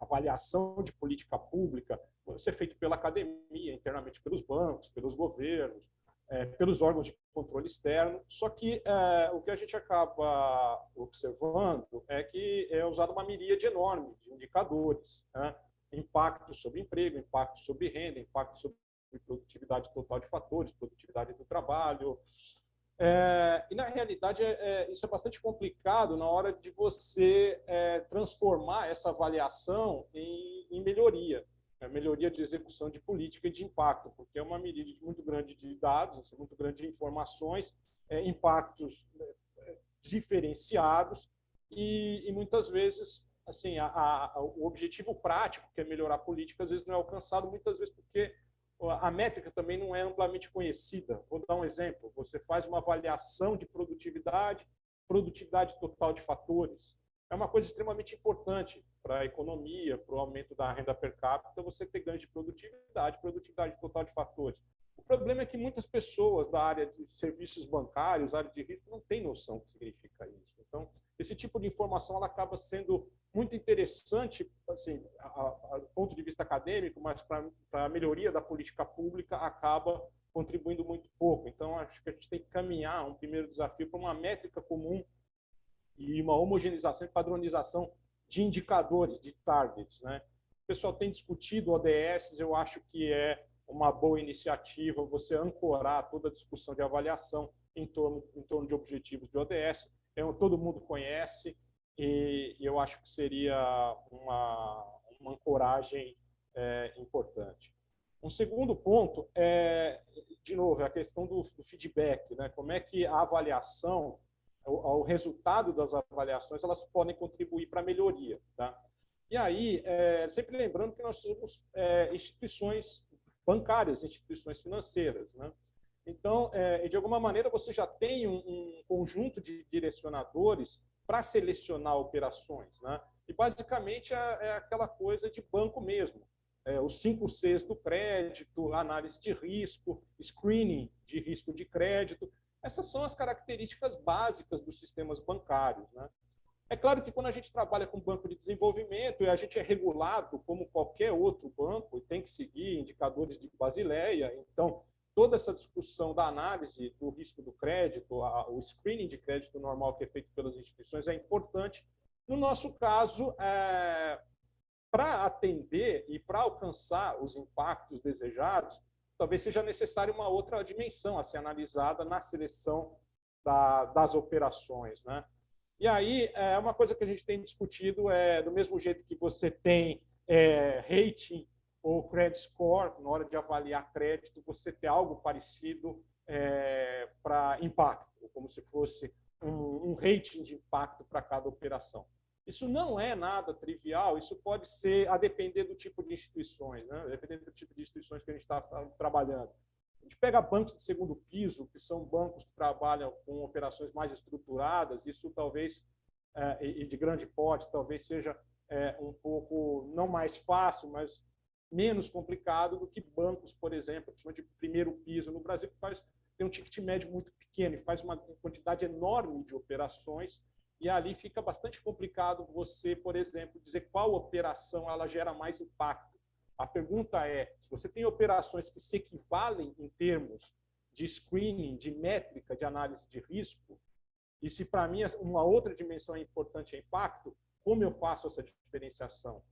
avaliação de política pública ser feito pela academia, internamente pelos bancos, pelos governos, é, pelos órgãos de controle externo. Só que é, o que a gente acaba observando é que é usada uma miríade enorme de indicadores. Né? Impacto sobre emprego, impacto sobre renda, impacto sobre produtividade total de fatores, produtividade do trabalho, é, e, na realidade, é, é, isso é bastante complicado na hora de você é, transformar essa avaliação em, em melhoria, né? melhoria de execução de política e de impacto, porque é uma medida muito grande de dados, assim, muito grande de informações, é, impactos é, diferenciados e, e, muitas vezes assim a, a, o objetivo prático, que é melhorar a política, às vezes não é alcançado, muitas vezes porque a métrica também não é amplamente conhecida. Vou dar um exemplo. Você faz uma avaliação de produtividade, produtividade total de fatores. É uma coisa extremamente importante para a economia, para o aumento da renda per capita, você ter ganho de produtividade, produtividade total de fatores. O problema é que muitas pessoas da área de serviços bancários, área de risco, não têm noção do que significa isso. Então, esse tipo de informação ela acaba sendo muito interessante, assim, do ponto de vista acadêmico, mas para a melhoria da política pública acaba contribuindo muito pouco. Então, acho que a gente tem que caminhar um primeiro desafio para uma métrica comum e uma homogeneização e padronização de indicadores, de targets. Né? O pessoal tem discutido ODS, eu acho que é uma boa iniciativa você ancorar toda a discussão de avaliação em torno, em torno de objetivos de ODS. É, todo mundo conhece e, eu acho que seria uma, uma ancoragem é, importante. Um segundo ponto é, de novo, é a questão do, do feedback, né? como é que a avaliação, o, o, resultado das avaliações, elas podem contribuir para a melhoria. Tá? E aí, é, sempre lembrando que nós somos é, instituições bancárias, instituições financeiras. Né? Então, é, de alguma maneira, você já tem um, um conjunto de direcionadores para selecionar operações. Né? E, basicamente, é, é aquela coisa de banco mesmo é, os cinco Cs do crédito, análise de risco, screening de risco de crédito. Essas são as características básicas dos sistemas bancários. Né? É claro que quando a gente trabalha com banco de desenvolvimento a gente é regulado como qualquer outro banco e tem que seguir indicadores de Basileia, então toda essa discussão da análise do risco do crédito, a, o screening de crédito normal que é feito pelas instituições é importante. No nosso caso, é, para atender e para alcançar os impactos desejados, talvez seja necessária uma outra dimensão a ser analisada na seleção da, das operações. Né? E aí, é uma coisa que a gente tem discutido é, do mesmo jeito que você tem é, rating ou credit score, na hora de avaliar crédito, você ter algo parecido é, para impacto, como se fosse um, um rating de impacto para cada operação. Isso não é nada trivial, isso pode ser, a depender do tipo de instituições, né? dependendo do tipo de instituições que a gente está trabalhando. A gente pega bancos de segundo piso, que são bancos que trabalham com operações mais estruturadas, isso talvez, é, e de grande porte, talvez seja é, um pouco, não mais fácil, mas menos complicado do que bancos, por exemplo, de primeiro piso no Brasil, que faz, tem um ticket médio muito pequeno e faz uma quantidade enorme de operações e ali fica bastante complicado você, por exemplo, dizer qual operação ela gera mais impacto. A pergunta é, se você tem operações que se equivalem em termos de screening, de métrica, de análise de risco, e se para mim uma outra dimensão importante é impacto, como eu faço essa diferenciação?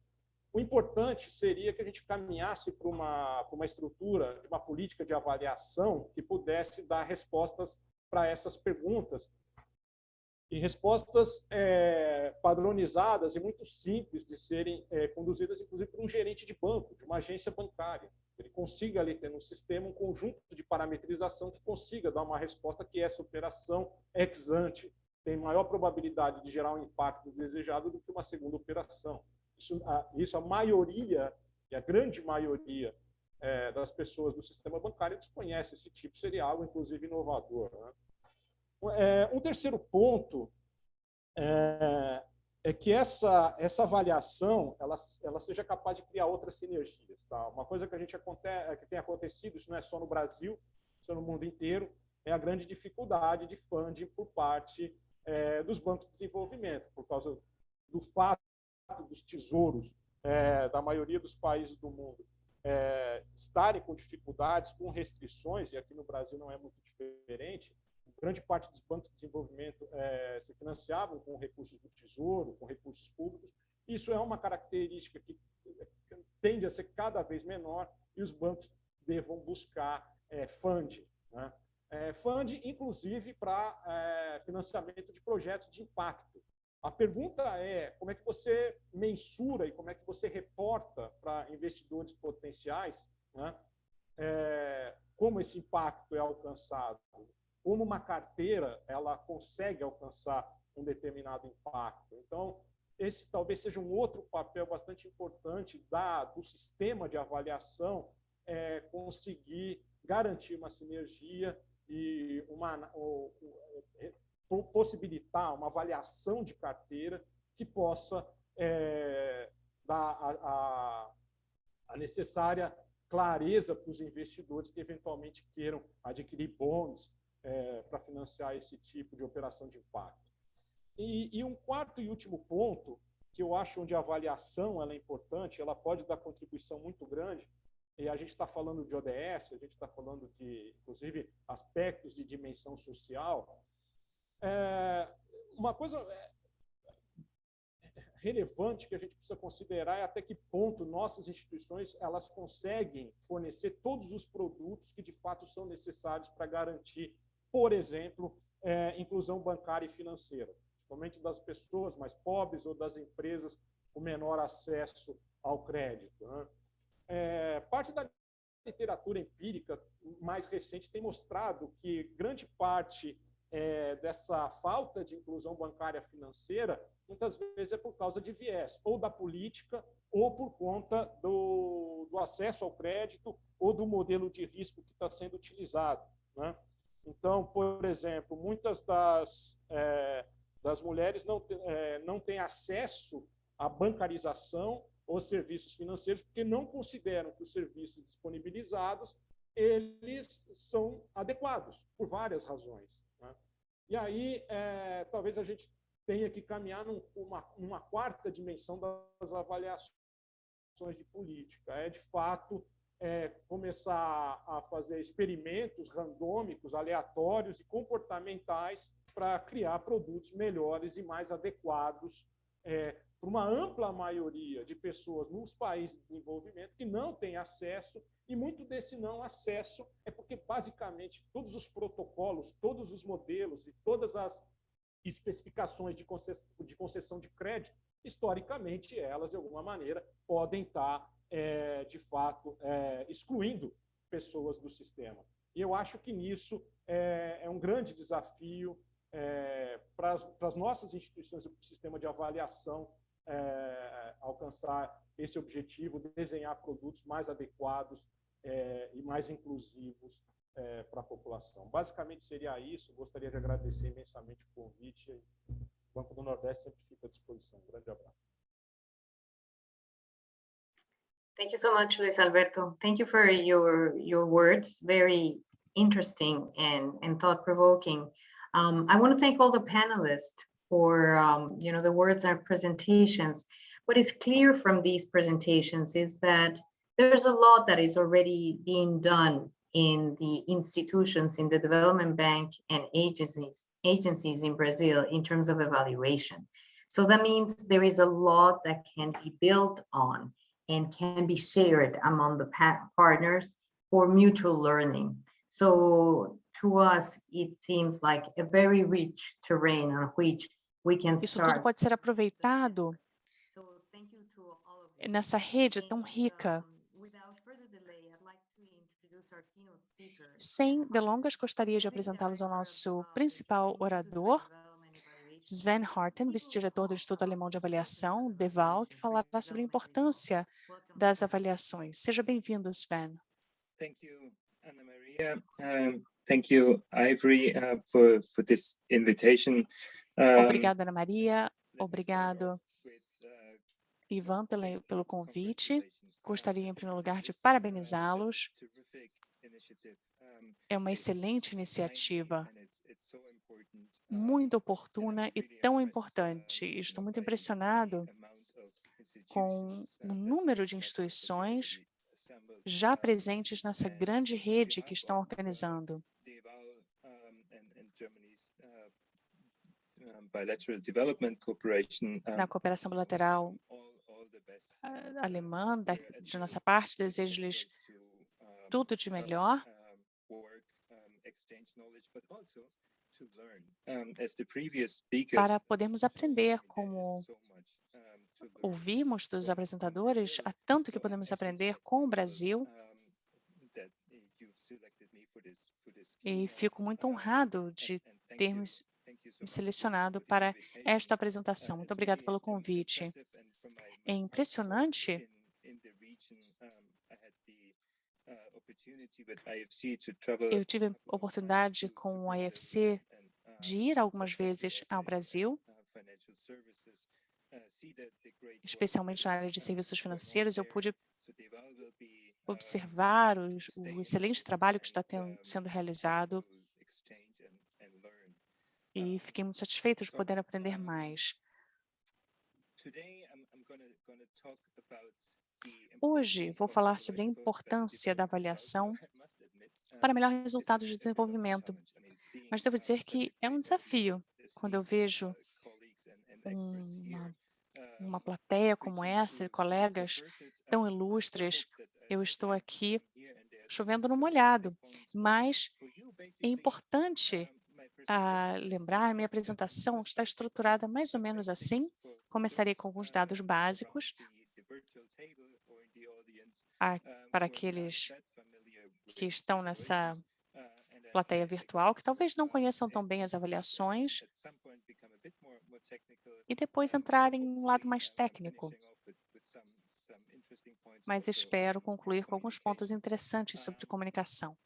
O importante seria que a gente caminhasse para uma, uma estrutura, de uma política de avaliação que pudesse dar respostas para essas perguntas e respostas é, padronizadas e muito simples de serem é, conduzidas, inclusive, por um gerente de banco, de uma agência bancária. Ele consiga ali ter no sistema um conjunto de parametrização que consiga dar uma resposta que essa operação ex ante tem maior probabilidade de gerar um impacto desejado do que uma segunda operação. Isso a, isso a maioria, e a grande maioria é, das pessoas do sistema bancário desconhece esse tipo, seria algo, inclusive, inovador. Né? É, um terceiro ponto é, é, que essa, essa avaliação ela, ela seja capaz de criar outras sinergias. Tá? Uma coisa que, a gente aconte, que tem acontecido, isso não é só no Brasil, isso é no mundo inteiro, é a grande dificuldade de funding por parte é, dos bancos de desenvolvimento, por causa do fato dos tesouros é, da maioria dos países do mundo é, estarem com dificuldades, com restrições, e aqui no Brasil não é muito diferente, grande parte dos bancos de desenvolvimento é, se financiavam com recursos do Tesouro, com recursos públicos. Isso é uma característica que tende a ser cada vez menor e os bancos devam buscar é, funding. Né? É, funding, inclusive, para é, financiamento de projetos de impacto. A pergunta é como é que você mensura e como é que você reporta para investidores potenciais né, é, como esse impacto é alcançado como uma carteira ela consegue alcançar um determinado impacto. Então, esse talvez seja um outro papel bastante importante da, do sistema de avaliação, é, conseguir garantir uma sinergia e uma, ou, ou, possibilitar uma avaliação de carteira que possa é, dar a, a, a necessária clareza para os investidores que eventualmente queiram adquirir bônus é, para financiar esse tipo de operação de impacto. E, e, um quarto e último ponto, que eu acho onde a avaliação ela é importante, ela pode dar contribuição muito grande, e a gente está falando de ODS, a gente está falando de, inclusive, aspectos de dimensão social. É, uma coisa é, relevante que a gente precisa considerar é até que ponto nossas instituições elas conseguem fornecer todos os produtos que de fato são necessários para garantir, por exemplo, é, inclusão bancária e financeira, principalmente das pessoas mais pobres ou das empresas com menor acesso ao crédito. Né? É, parte da literatura empírica mais recente tem mostrado que grande parte é, dessa falta de inclusão bancária financeira muitas vezes é por causa de viés, ou da política, ou por conta do, do acesso ao crédito, ou do modelo de risco que está sendo utilizado. Né? Então, por exemplo, muitas das, é, das mulheres não, é, não têm acesso à bancarização os serviços financeiros, porque não consideram que os serviços disponibilizados eles são adequados, por várias razões. E aí, é, talvez a gente tenha que caminhar numa, numa quarta dimensão das avaliações de política. É, de fato, é, começar a fazer experimentos randômicos, aleatórios e comportamentais para criar produtos melhores e mais adequados é, para uma ampla maioria de pessoas nos países de desenvolvimento que não têm acesso, e muito desse não acesso é porque, basicamente, todos os protocolos, todos os modelos e todas as especificações de concessão de, crédito, historicamente, elas, de alguma maneira, podem estar, é, de fato, é, excluindo pessoas do sistema. E eu acho que nisso é, é um grande desafio é, para as nossas instituições e para o sistema de avaliação é, alcançar esse objetivo, desenhar produtos mais adequados é, e mais inclusivos é, para a população. Basicamente seria isso, gostaria de agradecer imensamente o convite. O Banco do Nordeste sempre fica à disposição. Um grande abraço. Thank you so much, Luis Alberto. Thank you for your your words. Very interesting and, and thought-provoking. Um, I want to thank all the panelists for um, you know the words and presentations. What is clear from these presentations is that there's a lot that is already being done in the institutions in the development bank and agencies agencies in Brazil in terms of evaluation. So that means there is a lot that can be built on and can be shared among the partners for mutual learning. So to us, it seems like a very rich terrain on which Isso tudo pode ser aproveitado nessa rede tão rica. Sem delongas, gostaria de apresentá-los ao nosso principal orador, Sven Harten, vice-diretor do Instituto Alemão de Avaliação, DEVAL, que falará sobre a importância das avaliações. Seja bem-vindo, Sven. Thank you, Ana Maria. Um, thank you, Ivory, uh, for, for this invitation. Obrigada, Ana Maria. Obrigado, Ivan, pela, pelo convite. Gostaria, em primeiro lugar, de parabenizá-los. É uma excelente iniciativa, muito oportuna e tão importante. Estou muito impressionado com o número de instituições já presentes nessa grande rede que estão organizando. Na cooperação bilateral alemã, da, de nossa parte, desejo-lhes tudo de melhor. Para podermos aprender como ouvimos dos apresentadores, há tanto que podemos aprender com o Brasil e fico muito honrado de termos selecionado para esta apresentação. Muito obrigado pelo convite. É impressionante eu tive a oportunidade com o IFC de ir algumas vezes ao Brasil, especialmente na área de serviços financeiros. Eu pude observar o, o excelente trabalho que está tendo, sendo realizado e fiquei muito satisfeito de poder aprender mais. Hoje vou falar sobre a importância da avaliação para melhor resultado de desenvolvimento, mas devo dizer que é um desafio quando eu vejo uma, uma plateia como essa, colegas tão ilustres, eu estou aqui chovendo no molhado, mas é importante lembrar, minha apresentação está estruturada mais ou menos assim. Começarei com alguns dados básicos a, para aqueles que estão nessa plateia virtual, que talvez não conheçam tão bem as avaliações, e depois entrar em um lado mais técnico. Mas espero concluir com alguns pontos interessantes sobre comunicação.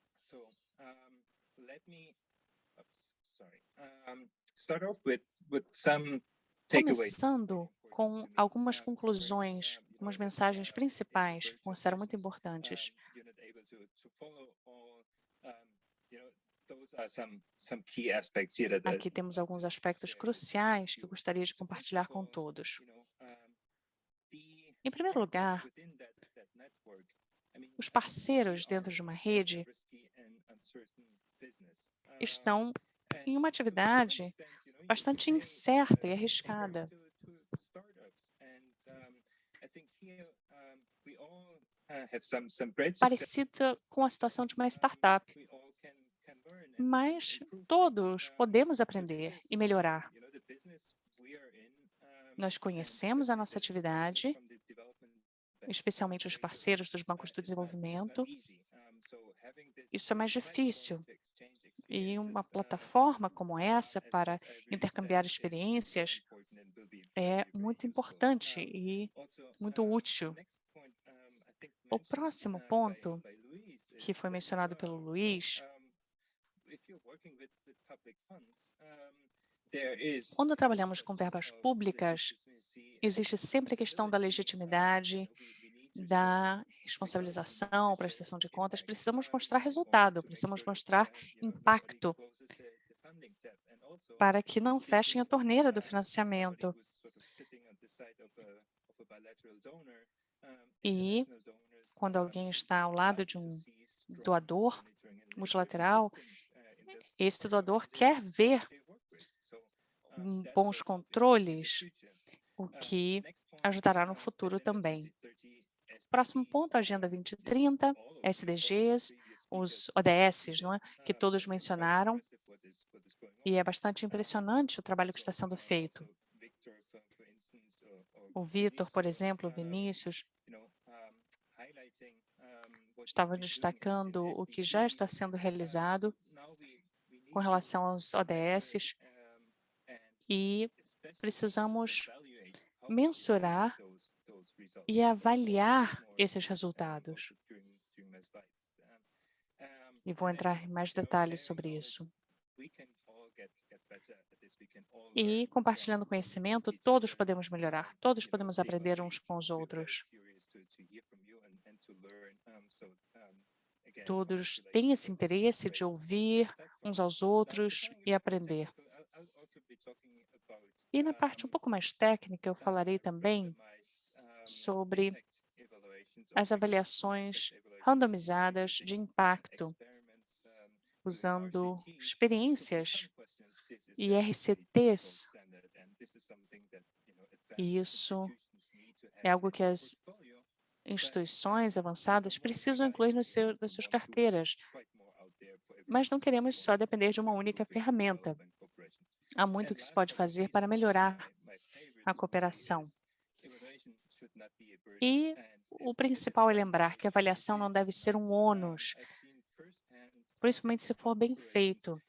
Começando com algumas conclusões, algumas mensagens principais que considero muito importantes. Aqui temos alguns aspectos cruciais que eu gostaria de compartilhar com todos. Em primeiro lugar, os parceiros dentro de uma rede estão em uma atividade bastante incerta e arriscada. Parecida com a situação de uma startup. Mas todos podemos aprender e melhorar. Nós conhecemos a nossa atividade, especialmente os parceiros dos bancos do desenvolvimento. Isso é mais difícil, e uma plataforma como essa para intercambiar experiências é muito importante e muito útil. O próximo ponto, que foi mencionado pelo Luiz, quando trabalhamos com verbas públicas, existe sempre a questão da legitimidade da responsabilização, prestação de contas, precisamos mostrar resultado, precisamos mostrar impacto para que não fechem a torneira do financiamento. E quando alguém está ao lado de um doador multilateral, esse doador quer ver bons controles, o que ajudará no futuro também. Próximo ponto, Agenda 2030, SDGs, os ODS, não é? que todos mencionaram, e é bastante impressionante o trabalho que está sendo feito. O Vitor, por exemplo, o Vinícius, estavam destacando o que já está sendo realizado com relação aos ODS e precisamos mensurar e avaliar esses resultados. E vou entrar em mais detalhes sobre isso. E compartilhando conhecimento, todos podemos melhorar, todos podemos aprender uns com os outros. Todos têm esse interesse de ouvir uns aos outros e aprender. E na parte um pouco mais técnica, eu falarei também sobre as avaliações randomizadas de impacto, usando experiências e RCTs. E isso é algo que as instituições avançadas precisam incluir no seu, nas suas carteiras. Mas não queremos só depender de uma única ferramenta. Há muito que se pode fazer para melhorar a cooperação. E o principal é lembrar que a avaliação não deve ser um ônus, principalmente se for bem feito.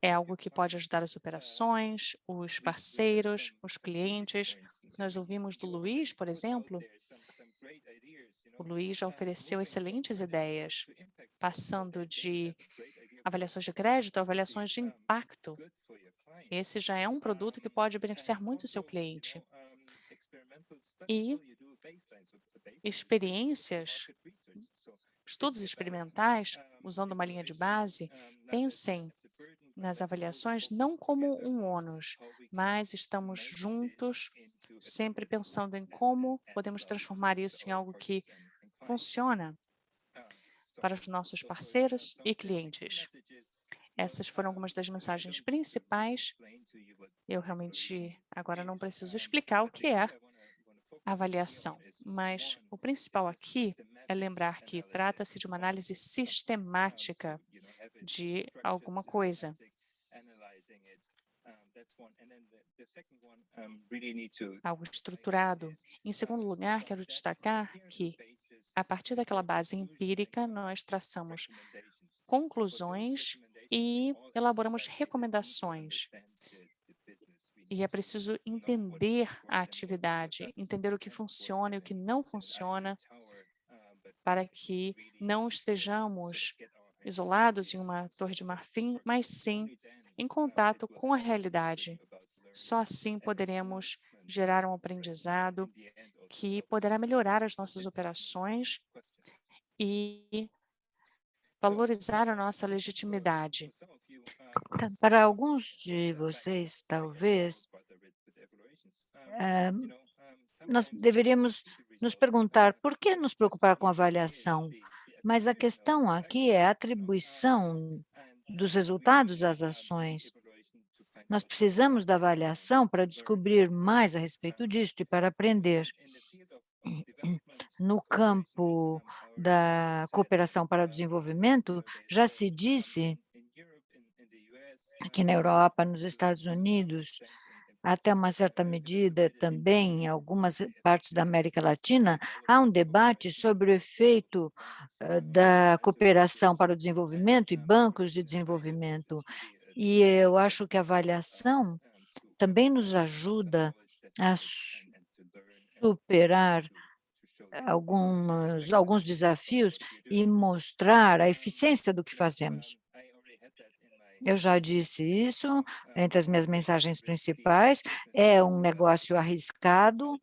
É algo que pode ajudar as operações, os parceiros, os clientes. Nós ouvimos do Luiz, por exemplo, o Luiz já ofereceu excelentes ideias, passando de avaliações de crédito a avaliações de impacto. Esse já é um produto que pode beneficiar muito o seu cliente e experiências, estudos experimentais, usando uma linha de base, pensem nas avaliações não como um ônus, mas estamos juntos sempre pensando em como podemos transformar isso em algo que funciona para os nossos parceiros e clientes. Essas foram algumas das mensagens principais. Eu realmente agora não preciso explicar o que é avaliação, mas o principal aqui é lembrar que trata-se de uma análise sistemática de alguma coisa. Algo estruturado. Em segundo lugar, quero destacar que, a partir daquela base empírica, nós traçamos conclusões e elaboramos recomendações. E é preciso entender a atividade, entender o que funciona e o que não funciona, para que não estejamos isolados em uma torre de marfim, mas sim em contato com a realidade. Só assim poderemos gerar um aprendizado que poderá melhorar as nossas operações e valorizar a nossa legitimidade. Tá, para alguns de vocês, talvez, eh, nós deveríamos nos perguntar por que nos preocupar com avaliação, mas a questão aqui é a atribuição dos resultados às ações. Nós precisamos da avaliação para descobrir mais a respeito disso e para aprender. No campo da cooperação para o desenvolvimento, já se disse aqui na Europa, nos Estados Unidos, até uma certa medida também em algumas partes da América Latina, há um debate sobre o efeito uh, da cooperação para o desenvolvimento e bancos de desenvolvimento. E eu acho que a avaliação também nos ajuda a superar alguns, alguns desafios e mostrar a eficiência do que fazemos. Eu já disse isso entre as minhas mensagens principais, é um negócio arriscado,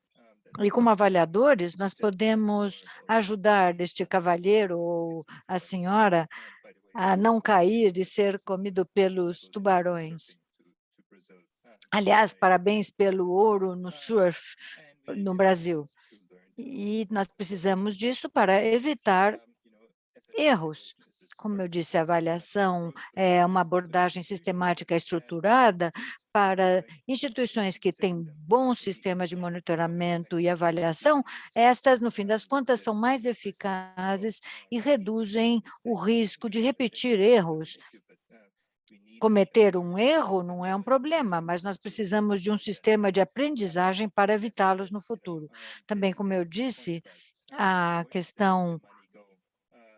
e como avaliadores, nós podemos ajudar este cavalheiro ou a senhora a não cair e ser comido pelos tubarões. Aliás, parabéns pelo ouro no surf no Brasil. E nós precisamos disso para evitar erros. Como eu disse, a avaliação é uma abordagem sistemática estruturada para instituições que têm bons sistemas de monitoramento e avaliação, estas, no fim das contas, são mais eficazes e reduzem o risco de repetir erros cometer um erro não é um problema, mas nós precisamos de um sistema de aprendizagem para evitá-los no futuro. Também, como eu disse, a questão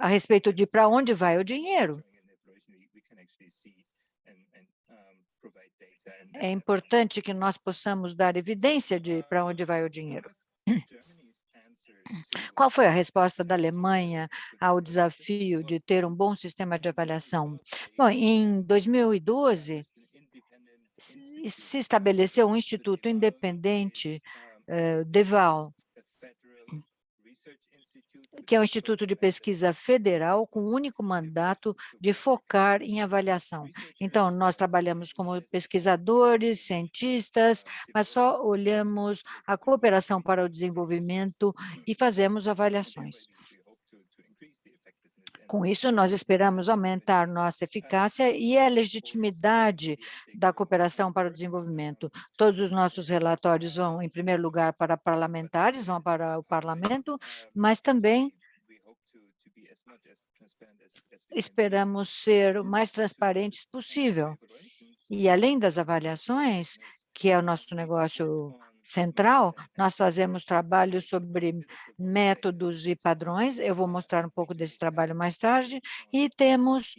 a respeito de para onde vai o dinheiro. É importante que nós possamos dar evidência de para onde vai o dinheiro. Qual foi a resposta da Alemanha ao desafio de ter um bom sistema de avaliação? Bom, em 2012, se estabeleceu um instituto independente, uh, DEVAL, que é um instituto de pesquisa federal com o único mandato de focar em avaliação. Então, nós trabalhamos como pesquisadores, cientistas, mas só olhamos a cooperação para o desenvolvimento e fazemos avaliações. Com isso, nós esperamos aumentar nossa eficácia e a legitimidade da cooperação para o desenvolvimento. Todos os nossos relatórios vão, em primeiro lugar, para parlamentares, vão para o parlamento, mas também esperamos ser o mais transparentes possível. E além das avaliações, que é o nosso negócio central, nós fazemos trabalho sobre métodos e padrões, eu vou mostrar um pouco desse trabalho mais tarde, e temos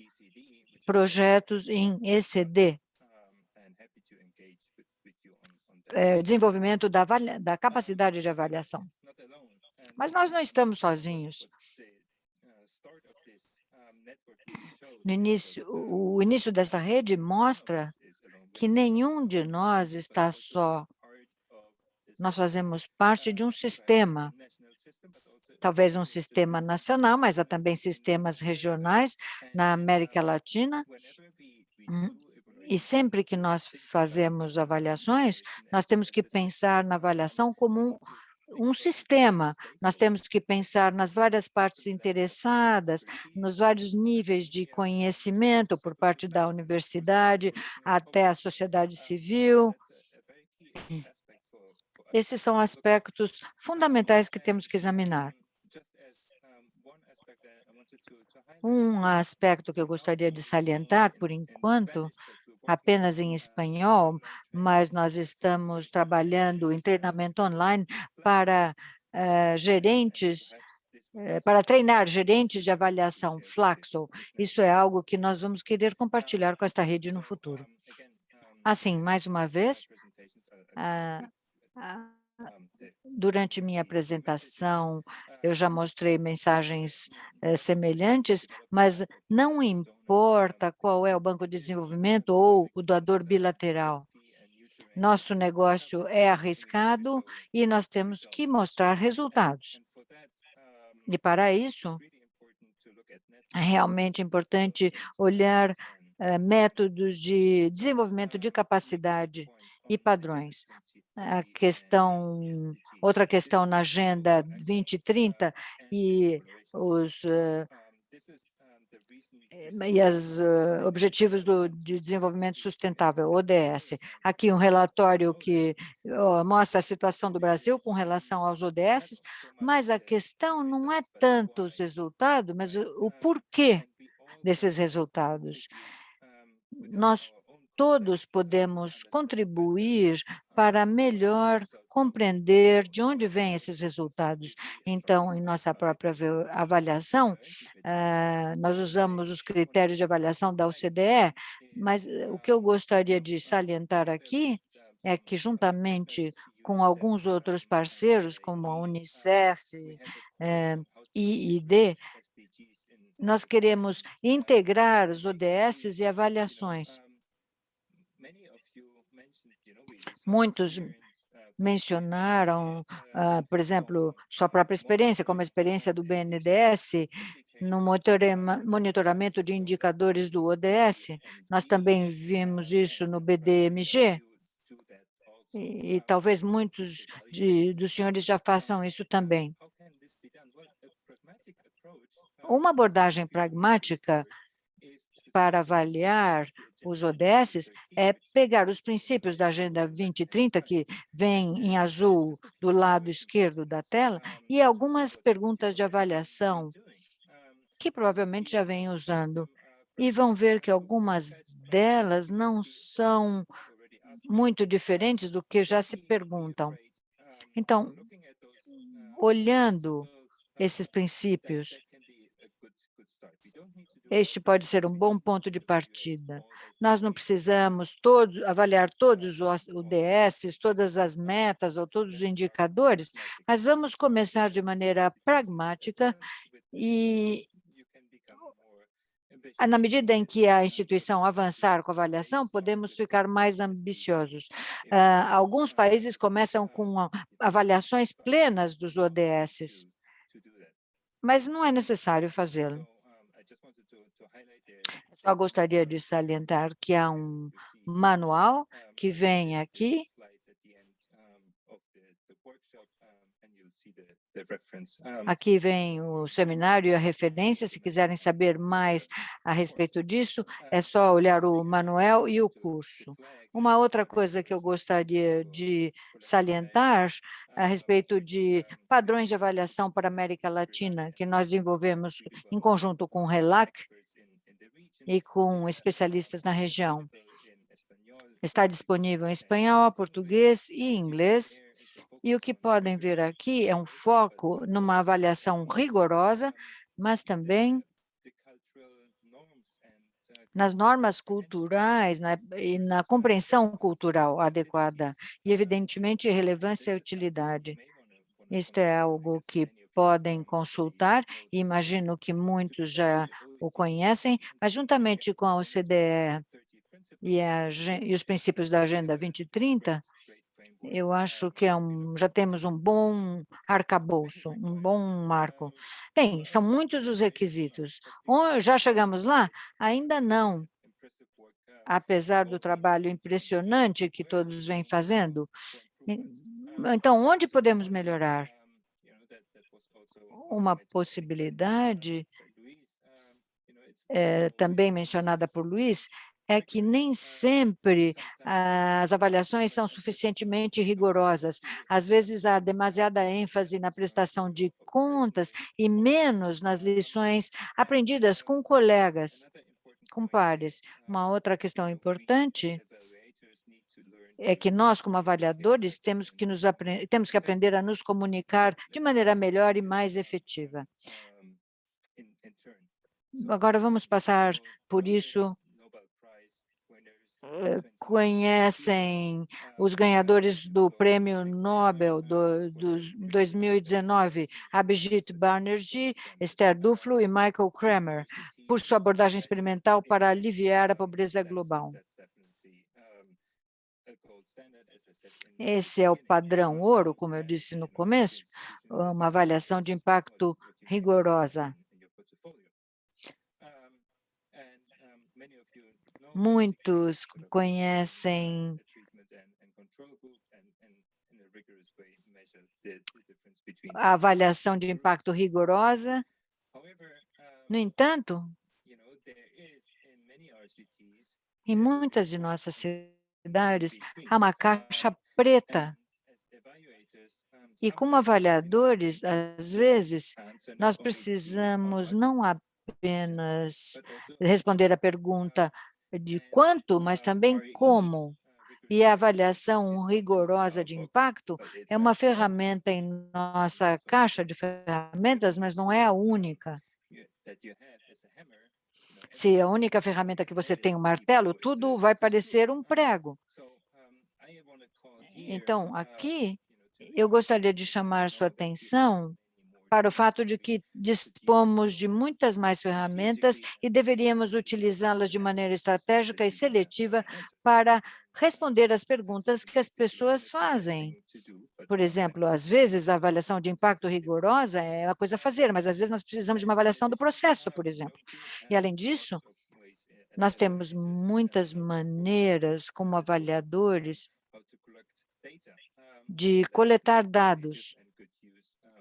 projetos em ECD, é, desenvolvimento da, da capacidade de avaliação. Mas nós não estamos sozinhos. No início, o início dessa rede mostra que nenhum de nós está só nós fazemos parte de um sistema, talvez um sistema nacional, mas há também sistemas regionais na América Latina, hum, E sempre que nós fazemos avaliações, nós temos que pensar na avaliação como um, um sistema. Nós temos que pensar nas várias partes interessadas, nos vários níveis de conhecimento por parte da universidade até a sociedade civil. Esses são aspectos fundamentais que temos que examinar. Um aspecto que eu gostaria de salientar, por enquanto, apenas em espanhol, mas nós estamos trabalhando em treinamento online para uh, gerentes, uh, para treinar gerentes de avaliação Flaxo. Isso é algo que nós vamos querer compartilhar com esta rede no futuro. Assim, mais uma vez, uh, durante minha apresentação, eu já mostrei mensagens eh, semelhantes, mas não importa qual é o banco de desenvolvimento ou o doador bilateral. Nosso negócio é arriscado e nós temos que mostrar resultados. E para isso, é realmente importante olhar eh, métodos de desenvolvimento de capacidade e padrões a questão, outra questão na Agenda 2030 e os uh, e os uh, Objetivos do, de Desenvolvimento Sustentável, ODS. Aqui um relatório que uh, mostra a situação do Brasil com relação aos ODS, mas a questão não é tanto os resultados, mas o, o porquê desses resultados. Nós todos podemos contribuir para melhor compreender de onde vêm esses resultados. Então, em nossa própria avaliação, uh, nós usamos os critérios de avaliação da OCDE, mas eh, o que eu gostaria de salientar aqui é que, juntamente com alguns outros parceiros, como a Unicef uh, e ID, nós queremos integrar os ODS e avaliações Muitos mencionaram, uh, por exemplo, sua própria experiência, como a experiência do BNDES, no monitoramento de indicadores do ODS. Nós também vimos isso no BDMG, e, e talvez muitos de, dos senhores já façam isso também. Uma abordagem pragmática para avaliar os ODS é pegar os princípios da Agenda 2030, que vem em azul do lado esquerdo da tela, e algumas perguntas de avaliação que provavelmente já vem usando. E vão ver que algumas delas não são muito diferentes do que já se perguntam. Então, olhando esses princípios, este pode ser um bom ponto de partida. Nós não precisamos todos, avaliar todos os ODS, todas as metas ou todos os indicadores, mas vamos começar de maneira pragmática e na medida em que a instituição avançar com a avaliação, podemos ficar mais ambiciosos. Uh, alguns países começam com avaliações plenas dos ODS, mas não é necessário fazê-lo. Só gostaria de salientar que há um manual que vem aqui, Aqui vem o seminário e a referência, se quiserem saber mais a respeito disso, é só olhar o manual e o curso. Uma outra coisa que eu gostaria de salientar a respeito de padrões de avaliação para a América Latina, que nós desenvolvemos em conjunto com o RELAC, e com especialistas na região. Está disponível em espanhol, português e inglês, e o que podem ver aqui é um foco numa avaliação rigorosa, mas também nas normas culturais na, e na compreensão cultural adequada, e, evidentemente, relevância e utilidade. Isto é algo que podem consultar, e imagino que muitos já o conhecem, mas juntamente com a OCDE e, a, e os princípios da Agenda 2030, eu acho que é um, já temos um bom arcabouço, um bom marco. Bem, são muitos os requisitos. Já chegamos lá? Ainda não. apesar do trabalho impressionante que todos vêm fazendo. Então, onde podemos melhorar? Uma possibilidade, é, também mencionada por Luiz, é que nem sempre as avaliações são suficientemente rigorosas. Às vezes, há demasiada ênfase na prestação de contas e menos nas lições aprendidas com colegas, com pares. Uma outra questão importante é que nós, como avaliadores, temos que, nos temos que aprender a nos comunicar de maneira melhor e mais efetiva. Agora, vamos passar por isso eh, conhecem os ganhadores do Prêmio Nobel do, do 2019, Abhijit Banerjee, Esther Duflo e Michael Kramer, por sua abordagem experimental para aliviar a pobreza global. Esse é o padrão ouro, como eu disse no começo, uma avaliação de impacto rigorosa. Muitos conhecem a avaliação de impacto rigorosa. No entanto, em muitas de nossas cidades, há uma caixa preta. E como avaliadores, às vezes, nós precisamos não apenas responder a pergunta de quanto, mas também como. E a avaliação rigorosa de impacto é uma ferramenta em nossa caixa de ferramentas, mas não é a única. Se a única ferramenta que você tem é um martelo, tudo vai parecer um prego. Então, aqui, eu gostaria de chamar sua atenção para o fato de que dispomos de muitas mais ferramentas e deveríamos utilizá-las de maneira estratégica e seletiva para responder às perguntas que as pessoas fazem. Por exemplo, às vezes a avaliação de impacto rigorosa é uma coisa a fazer, mas às vezes nós precisamos de uma avaliação do processo, por exemplo. E além disso, nós temos muitas maneiras como avaliadores de coletar dados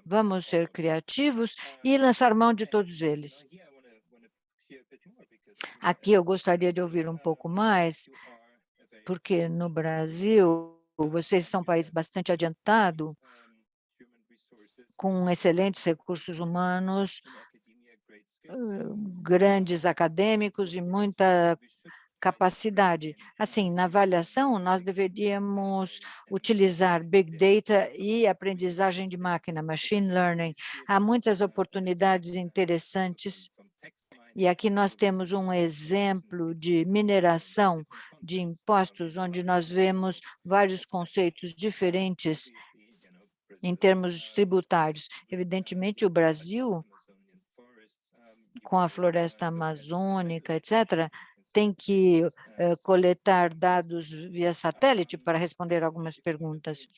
Vamos ser criativos e lançar mão de todos eles. Aqui eu gostaria de ouvir um pouco mais, porque no Brasil, vocês são um país bastante adiantado, com excelentes recursos humanos, grandes acadêmicos e muita capacidade. Assim, na avaliação, nós deveríamos utilizar Big Data e aprendizagem de máquina, Machine Learning. Há muitas oportunidades interessantes e aqui nós temos um exemplo de mineração de impostos, onde nós vemos vários conceitos diferentes em termos tributários. Evidentemente, o Brasil, com a floresta amazônica, etc., tem que uh, coletar dados via satélite para responder algumas perguntas.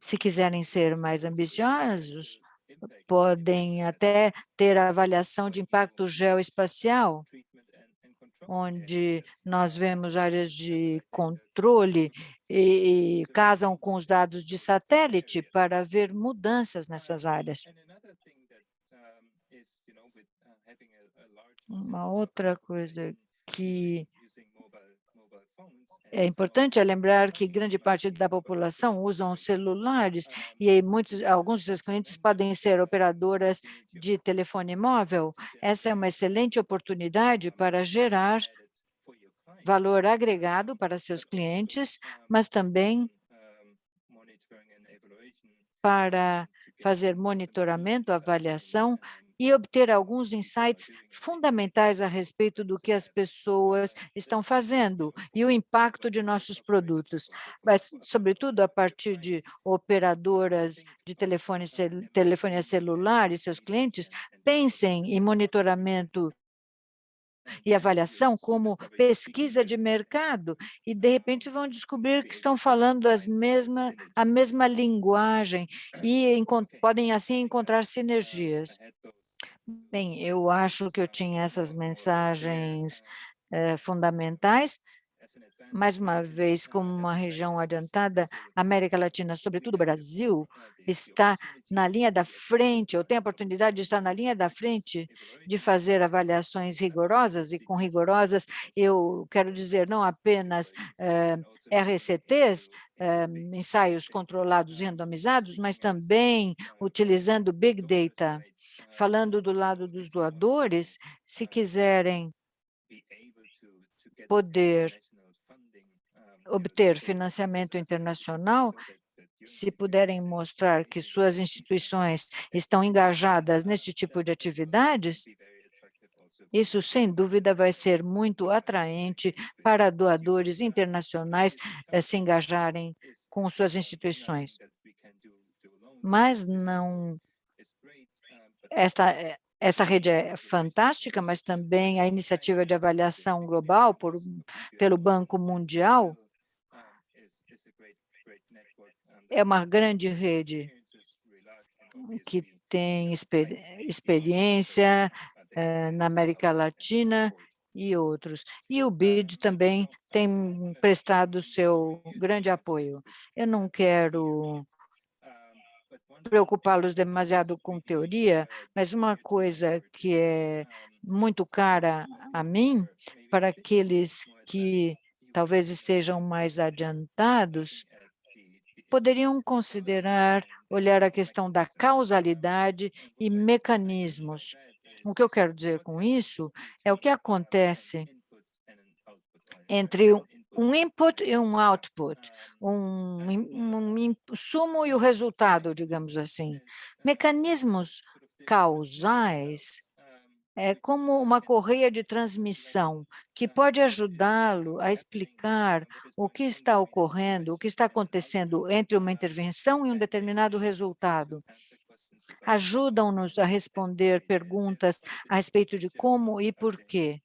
Se quiserem ser mais ambiciosos, podem até ter a avaliação de impacto geoespacial, onde nós vemos áreas de controle e, e casam com os dados de satélite para ver mudanças nessas áreas. Uma outra coisa que é importante é lembrar que grande parte da população usam celulares e muitos, alguns dos seus clientes podem ser operadoras de telefone móvel. Essa é uma excelente oportunidade para gerar valor agregado para seus clientes, mas também para fazer monitoramento, avaliação e obter alguns insights fundamentais a respeito do que as pessoas estão fazendo e o impacto de nossos produtos, mas, sobretudo, a partir de operadoras de telefone, telefonia celular e seus clientes, pensem em monitoramento e avaliação como pesquisa de mercado e, de repente, vão descobrir que estão falando as mesma, a mesma linguagem e podem, assim, encontrar sinergias. Bem, eu acho que eu tinha essas mensagens eh, fundamentais, mais uma vez, como uma região adiantada, América Latina, sobretudo Brasil, está na linha da frente, ou tem a oportunidade de estar na linha da frente de fazer avaliações rigorosas, e com rigorosas eu quero dizer não apenas eh, RCTs, eh, ensaios controlados e randomizados, mas também utilizando Big Data. Falando do lado dos doadores, se quiserem poder obter financiamento internacional, se puderem mostrar que suas instituições estão engajadas nesse tipo de atividades, isso, sem dúvida, vai ser muito atraente para doadores internacionais eh, se engajarem com suas instituições. Mas não... Esta, eh, essa rede é fantástica, mas também a iniciativa de avaliação global por, pelo Banco Mundial é uma grande rede que tem exper experiência eh, na América Latina e outros. E o BID também tem prestado seu grande apoio. Eu não quero preocupá-los demasiado com teoria, mas uma coisa que é muito cara a mim, para aqueles que talvez estejam mais adiantados, poderiam considerar olhar a questão da causalidade e mecanismos. O que eu quero dizer com isso é o que acontece entre um input e um output, um, um insumo e o resultado, digamos assim. Mecanismos causais é como uma correia de transmissão que pode ajudá-lo a explicar o que está ocorrendo, o que está acontecendo entre uma intervenção e um determinado resultado. Ajudam-nos a responder perguntas a respeito de como e por quê.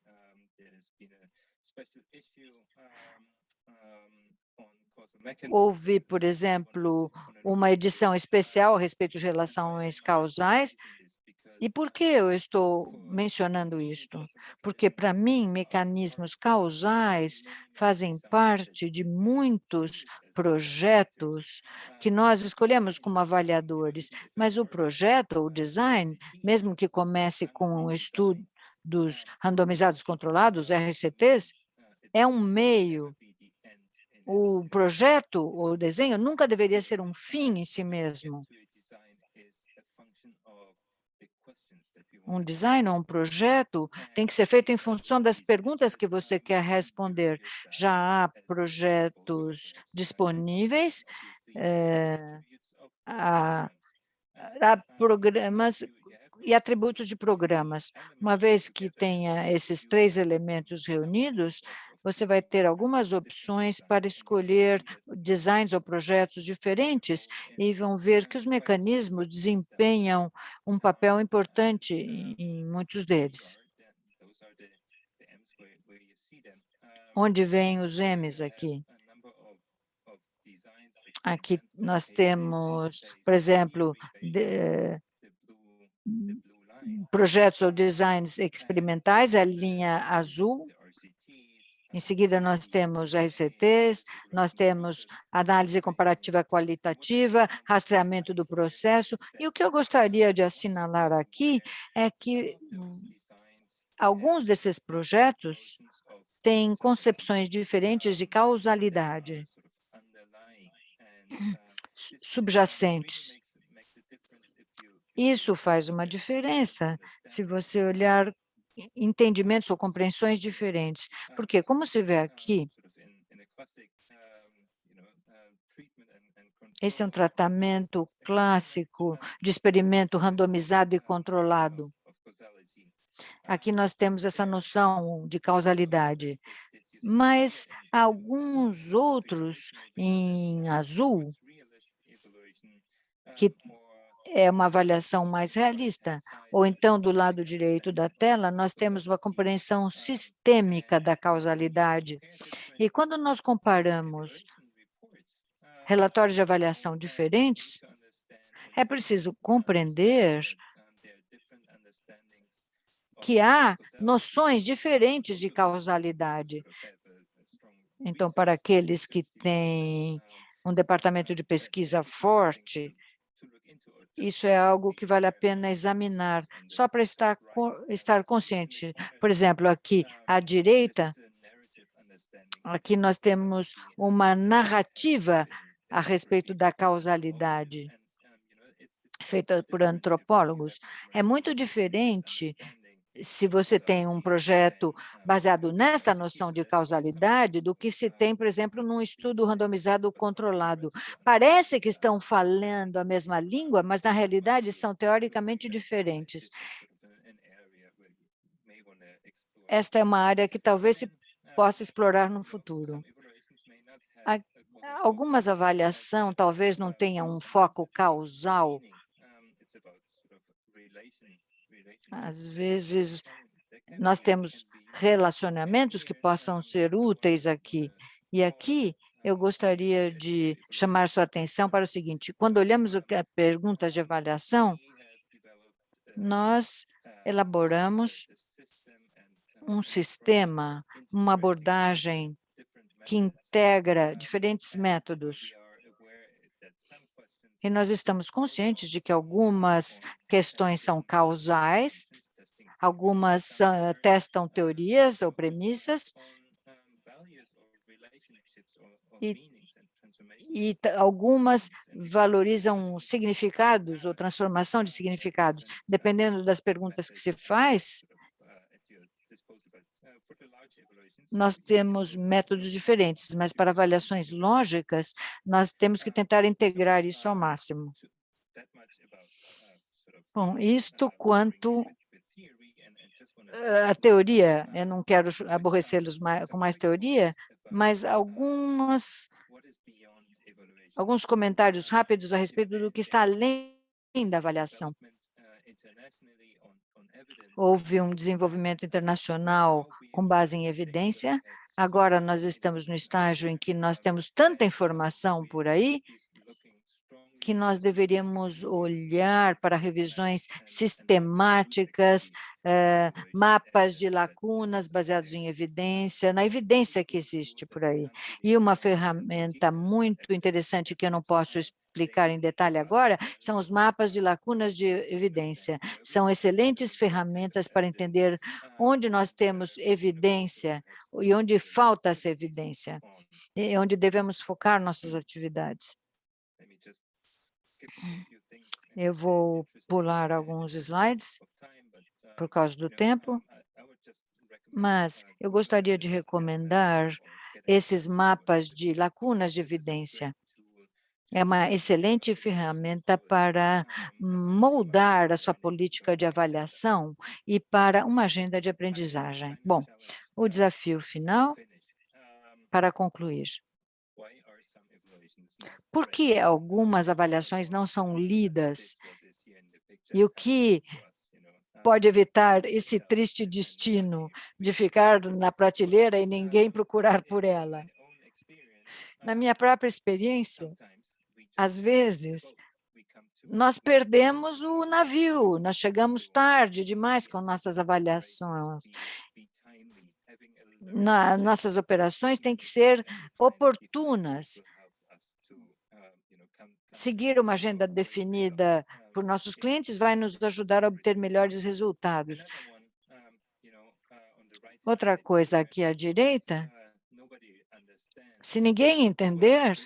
Houve, por exemplo, uma edição especial a respeito de relações causais, e por que eu estou mencionando isto? Porque, para mim, mecanismos causais fazem parte de muitos projetos que nós escolhemos como avaliadores, mas o projeto, o design, mesmo que comece com estudos randomizados controlados, RCTs, é um meio o projeto, o desenho, nunca deveria ser um fim em si mesmo. um design ou um projeto tem que ser feito em função das perguntas que você quer responder. Já há projetos disponíveis, é, há, há programas e atributos de programas. Uma vez que tenha esses três elementos reunidos, você vai ter algumas opções para escolher designs ou projetos diferentes e vão ver que os mecanismos desempenham um papel importante em muitos deles. Onde vêm os M's aqui? Aqui nós temos, por exemplo, de, projetos ou designs experimentais, a linha azul, em seguida, nós temos RCTs, nós temos análise comparativa qualitativa, rastreamento do processo, e o que eu gostaria de assinalar aqui é que alguns desses projetos têm concepções diferentes de causalidade subjacentes. Isso faz uma diferença se você olhar entendimentos ou compreensões diferentes. Porque, como se vê aqui, esse é um tratamento clássico de experimento randomizado e controlado. Aqui nós temos essa noção de causalidade, mas alguns outros em azul, que é uma avaliação mais realista. Ou então, do lado direito da tela, nós temos uma compreensão sistêmica da causalidade. E quando nós comparamos relatórios de avaliação diferentes, é preciso compreender que há noções diferentes de causalidade. Então, para aqueles que têm um departamento de pesquisa forte, isso é algo que vale a pena examinar, só para estar, estar consciente. Por exemplo, aqui à direita, aqui nós temos uma narrativa a respeito da causalidade, feita por antropólogos. É muito diferente se você tem um projeto baseado nessa noção de causalidade do que se tem, por exemplo, num estudo randomizado controlado. Parece que estão falando a mesma língua, mas na realidade são teoricamente diferentes. Esta é uma área que talvez se possa explorar no futuro. Algumas avaliações talvez não tenham um foco causal, às vezes, nós temos relacionamentos que possam ser úteis aqui. E aqui eu gostaria de chamar sua atenção para o seguinte, quando olhamos é perguntas de avaliação, nós elaboramos um sistema, uma abordagem que integra diferentes métodos e nós estamos conscientes de que algumas questões são causais, algumas uh, testam teorias ou premissas, e, e algumas valorizam significados ou transformação de significados. Dependendo das perguntas que se faz, nós temos métodos diferentes, mas para avaliações lógicas, nós temos que tentar integrar isso ao máximo. Bom, isto quanto a teoria, eu não quero aborrecê-los com mais teoria, mas algumas, alguns comentários rápidos a respeito do que está além da avaliação. Houve um desenvolvimento internacional com base em evidência. Agora nós estamos no estágio em que nós temos tanta informação por aí que nós deveríamos olhar para revisões sistemáticas, eh, mapas de lacunas baseados em evidência, na evidência que existe por aí. E uma ferramenta muito interessante que eu não posso explicar em detalhe agora, são os mapas de lacunas de evidência. São excelentes ferramentas para entender onde nós temos evidência e onde falta essa evidência, e onde devemos focar nossas atividades. Eu vou pular alguns slides por causa do tempo, mas eu gostaria de recomendar esses mapas de lacunas de evidência. É uma excelente ferramenta para moldar a sua política de avaliação e para uma agenda de aprendizagem. Bom, o desafio final, para concluir. Por que algumas avaliações não são lidas? E o que pode evitar esse triste destino de ficar na prateleira e ninguém procurar por ela? Na minha própria experiência, às vezes, nós perdemos o navio, nós chegamos tarde demais com nossas avaliações. Na, nossas operações têm que ser oportunas. Seguir uma agenda definida por nossos clientes vai nos ajudar a obter melhores resultados. Outra coisa aqui à direita, se ninguém entender,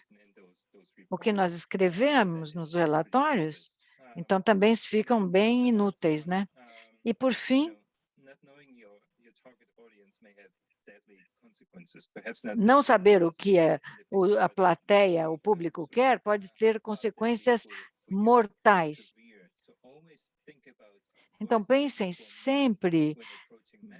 o que nós escrevemos nos relatórios, então também ficam bem inúteis, né? E, por fim, não saber o que é a plateia, o público quer, pode ter consequências mortais. Então, pensem sempre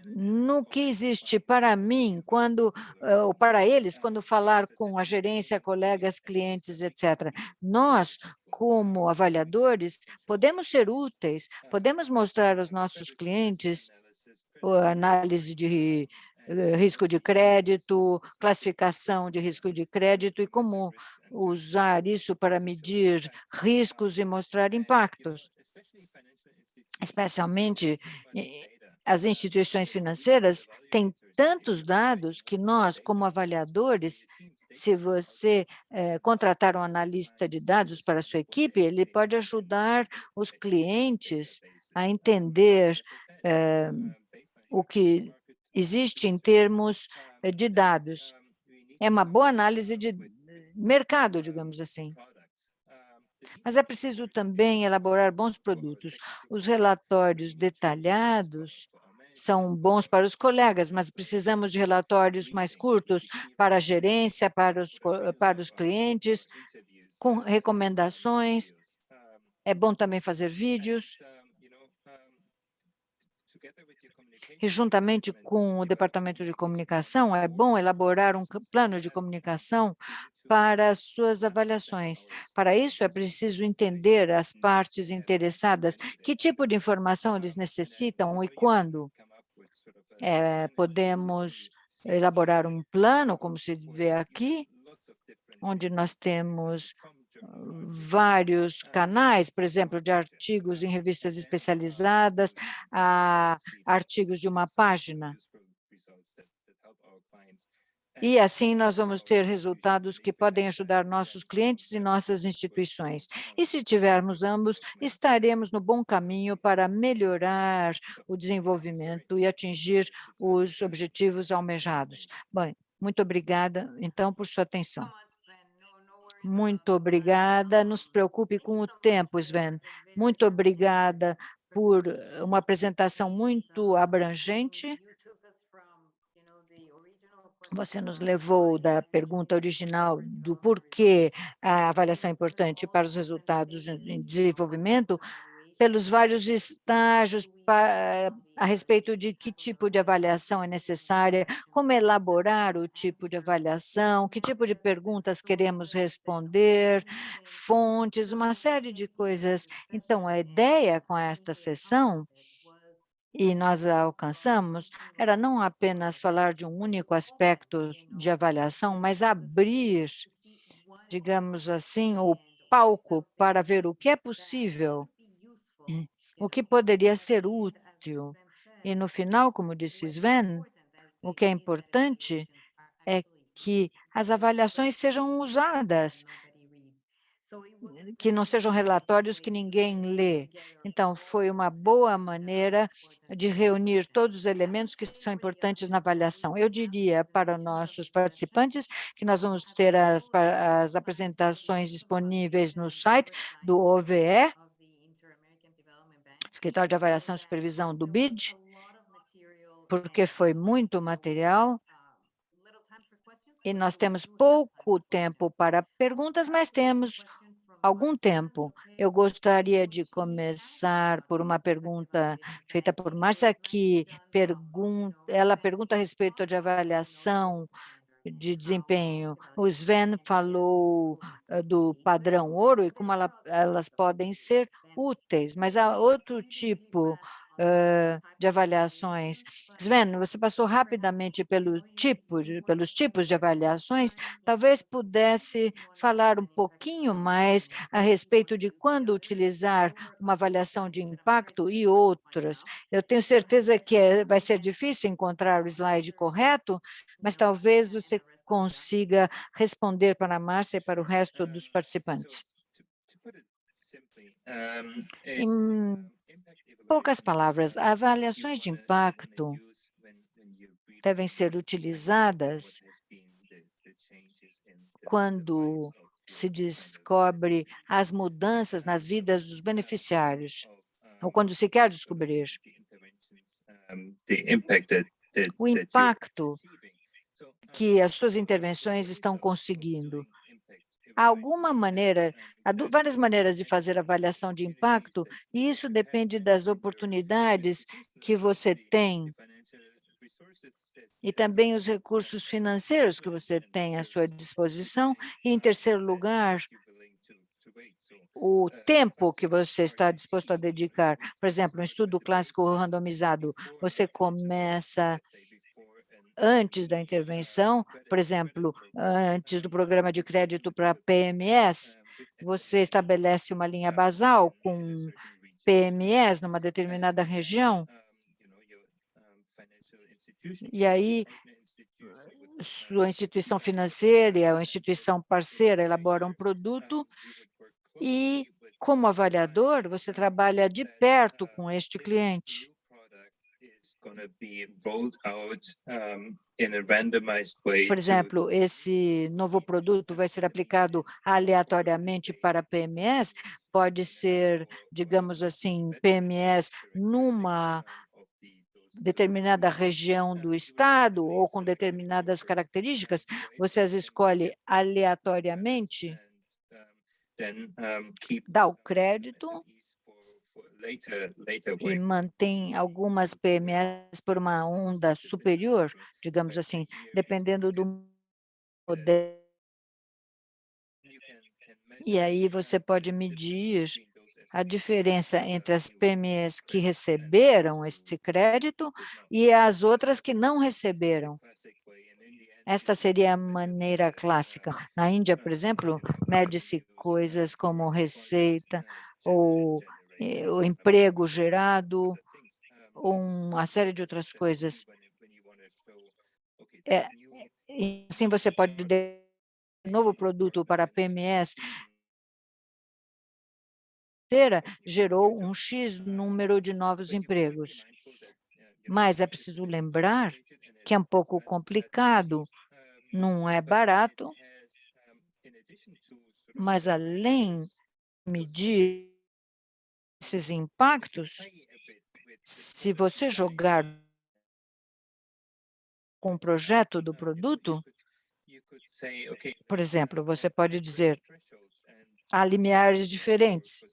no que existe para mim, quando, eh, ou para eles, quando falar com a gerência, colegas, clientes, etc. Nós, como avaliadores, podemos ser úteis, podemos mostrar aos nossos clientes a análise de eh, risco de crédito, classificação de risco de crédito e como usar isso para medir riscos e mostrar impactos, especialmente as instituições financeiras têm tantos dados que nós, como avaliadores, se você eh, contratar um analista de dados para a sua equipe, ele pode ajudar os clientes a entender eh, o que existe em termos eh, de dados. É uma boa análise de mercado, digamos assim. Mas é preciso também elaborar bons produtos. Os relatórios detalhados são bons para os colegas, mas precisamos de relatórios mais curtos para a gerência, para os, para os clientes, com recomendações. É bom também fazer vídeos. E juntamente com o Departamento de Comunicação, é bom elaborar um plano de comunicação para as suas avaliações. Para isso, é preciso entender as partes interessadas, que tipo de informação eles necessitam e quando. É, podemos elaborar um plano, como se vê aqui, onde nós temos vários canais, por exemplo, de artigos em revistas especializadas, a artigos de uma página. E assim nós vamos ter resultados que podem ajudar nossos clientes e nossas instituições. E se tivermos ambos, estaremos no bom caminho para melhorar o desenvolvimento e atingir os objetivos almejados. Bom, muito obrigada, então, por sua atenção. Muito obrigada. Nos preocupe com o tempo, Sven. Muito obrigada por uma apresentação muito abrangente. Você nos levou da pergunta original do porquê a avaliação é importante para os resultados em desenvolvimento, pelos vários estágios a respeito de que tipo de avaliação é necessária, como elaborar o tipo de avaliação, que tipo de perguntas queremos responder, fontes, uma série de coisas. Então, a ideia com esta sessão e nós alcançamos era não apenas falar de um único aspecto de avaliação, mas abrir, digamos assim, o palco para ver o que é possível, o que poderia ser útil. E no final, como disse Sven, o que é importante é que as avaliações sejam usadas que não sejam relatórios que ninguém lê. Então, foi uma boa maneira de reunir todos os elementos que são importantes na avaliação. Eu diria para nossos participantes que nós vamos ter as, as apresentações disponíveis no site do OVE, Escritório de Avaliação e Supervisão do BID, porque foi muito material, e nós temos pouco tempo para perguntas, mas temos algum tempo. Eu gostaria de começar por uma pergunta feita por Márcia, que pergunta, ela pergunta a respeito de avaliação de desempenho. O Sven falou uh, do padrão ouro e como ela, elas podem ser úteis, mas há outro tipo uh, de avaliações. Sven, você passou rapidamente pelo tipo, pelos tipos de avaliações, talvez pudesse falar um pouquinho mais a respeito de quando utilizar uma avaliação de impacto e outras. Eu tenho certeza que é, vai ser difícil encontrar o slide correto, mas talvez você consiga responder para a Márcia e para o resto dos participantes. Em poucas palavras, avaliações de impacto devem ser utilizadas quando se descobre as mudanças nas vidas dos beneficiários, ou quando se quer descobrir. O impacto que as suas intervenções estão conseguindo há alguma maneira, há várias maneiras de fazer avaliação de impacto, e isso depende das oportunidades que você tem e também os recursos financeiros que você tem à sua disposição. E, em terceiro lugar, o tempo que você está disposto a dedicar. Por exemplo, um estudo clássico randomizado, você começa antes da intervenção, por exemplo, antes do programa de crédito para PMS, você estabelece uma linha basal com PMS numa determinada região, E aí, sua instituição financeira, a instituição parceira elabora um produto e, como avaliador, você trabalha de perto com este cliente. Por exemplo, esse novo produto vai ser aplicado aleatoriamente para PMS, pode ser, digamos assim, PMS numa determinada região do estado ou com determinadas características, você as escolhe aleatoriamente, dá o crédito e mantém algumas PMS por uma onda superior, digamos assim, dependendo do modelo. E aí você pode medir a diferença entre as PMEs que receberam esse crédito e as outras que não receberam. Esta seria a maneira clássica. Na Índia, por exemplo, mede-se coisas como receita ou o emprego gerado, uma série de outras coisas. É, assim você pode novo produto para PMEs gerou um X número de novos empregos. Mas é preciso lembrar que é um pouco complicado, não é barato, mas além de medir esses impactos, se você jogar com o projeto do produto, por exemplo, você pode dizer, há limiares diferentes,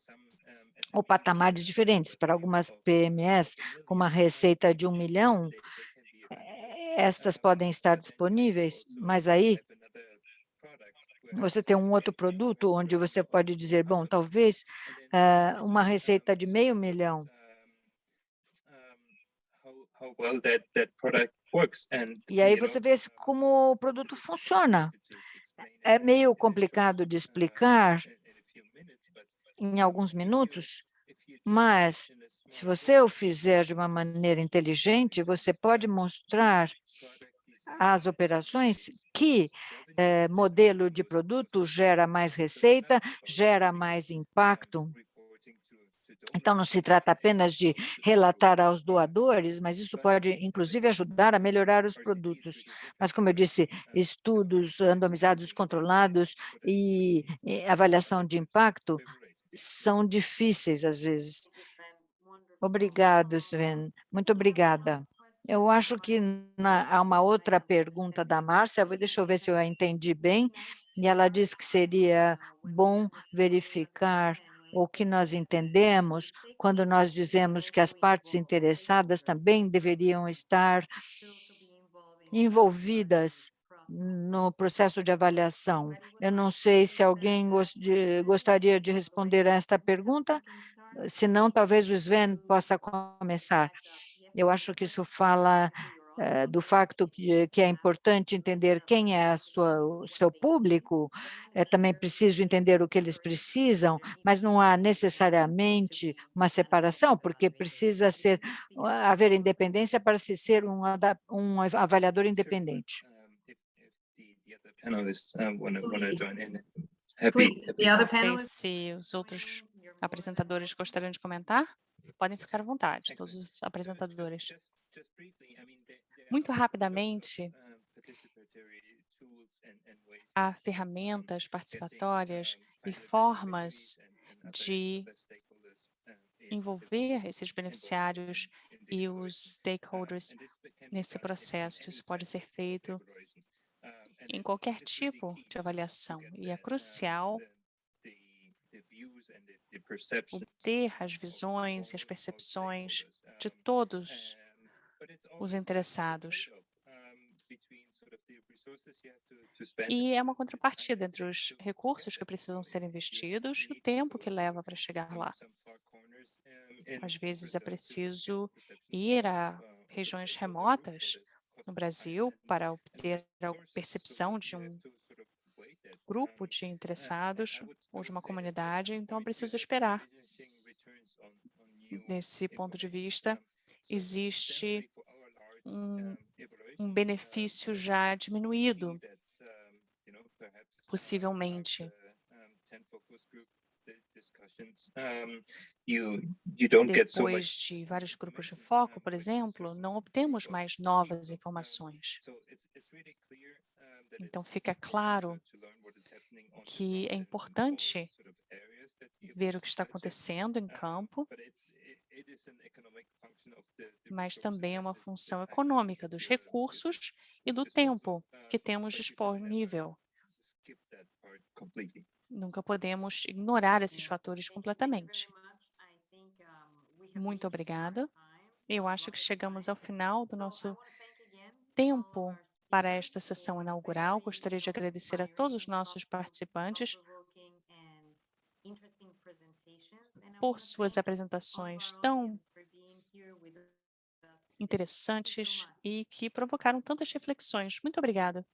ou patamares diferentes. Para algumas PMEs, com uma receita de um milhão, estas podem estar disponíveis, mas aí você tem um outro produto onde você pode dizer, bom, talvez uh, uma receita de meio milhão. E aí você vê como o produto funciona. É meio complicado de explicar, em alguns minutos, mas se você o fizer de uma maneira inteligente, você pode mostrar às operações que eh, modelo de produto gera mais receita, gera mais impacto. Então, não se trata apenas de relatar aos doadores, mas isso pode, inclusive, ajudar a melhorar os produtos. Mas, como eu disse, estudos randomizados controlados e, e avaliação de impacto são difíceis às vezes. Obrigado, Sven. Muito obrigada. Eu acho que na, há uma outra pergunta da Márcia, deixa eu ver se eu a entendi bem, e ela diz que seria bom verificar o que nós entendemos quando nós dizemos que as partes interessadas também deveriam estar envolvidas no processo de avaliação. Eu não sei se alguém gostaria de responder a esta pergunta, se não, talvez o Sven possa começar. Eu acho que isso fala uh, do facto que, que, é importante entender quem é sua, o seu público, é também preciso entender o que eles precisam, mas não há necessariamente uma separação, porque precisa ser haver independência para se ser um, um avaliador independente. Happy. Não sei se os outros apresentadores gostariam de comentar. Podem ficar à vontade, todos os apresentadores. Muito rapidamente, há ferramentas participatórias e formas de envolver esses beneficiários e os stakeholders nesse processo. Isso pode ser feito em qualquer tipo de avaliação, e é crucial obter as visões e as percepções de todos os interessados. E é uma contrapartida entre os recursos que precisam ser investidos e o tempo que leva para chegar lá. Às vezes é preciso ir a regiões remotas no Brasil para obter a percepção de um grupo de interessados ou de uma comunidade, então é preciso esperar. Nesse ponto de vista, existe um um benefício já diminuído, possivelmente. Depois de vários grupos de foco, por exemplo, não obtemos mais novas informações. Então, fica claro que é importante ver o que está acontecendo em campo, mas também é uma função econômica dos recursos e do tempo que temos disponível. Nunca podemos ignorar esses fatores completamente. Muito obrigada. Eu acho que chegamos ao final do nosso tempo para esta sessão inaugural. Gostaria de agradecer a todos os nossos participantes por suas apresentações tão interessantes e que provocaram tantas reflexões. Muito obrigada.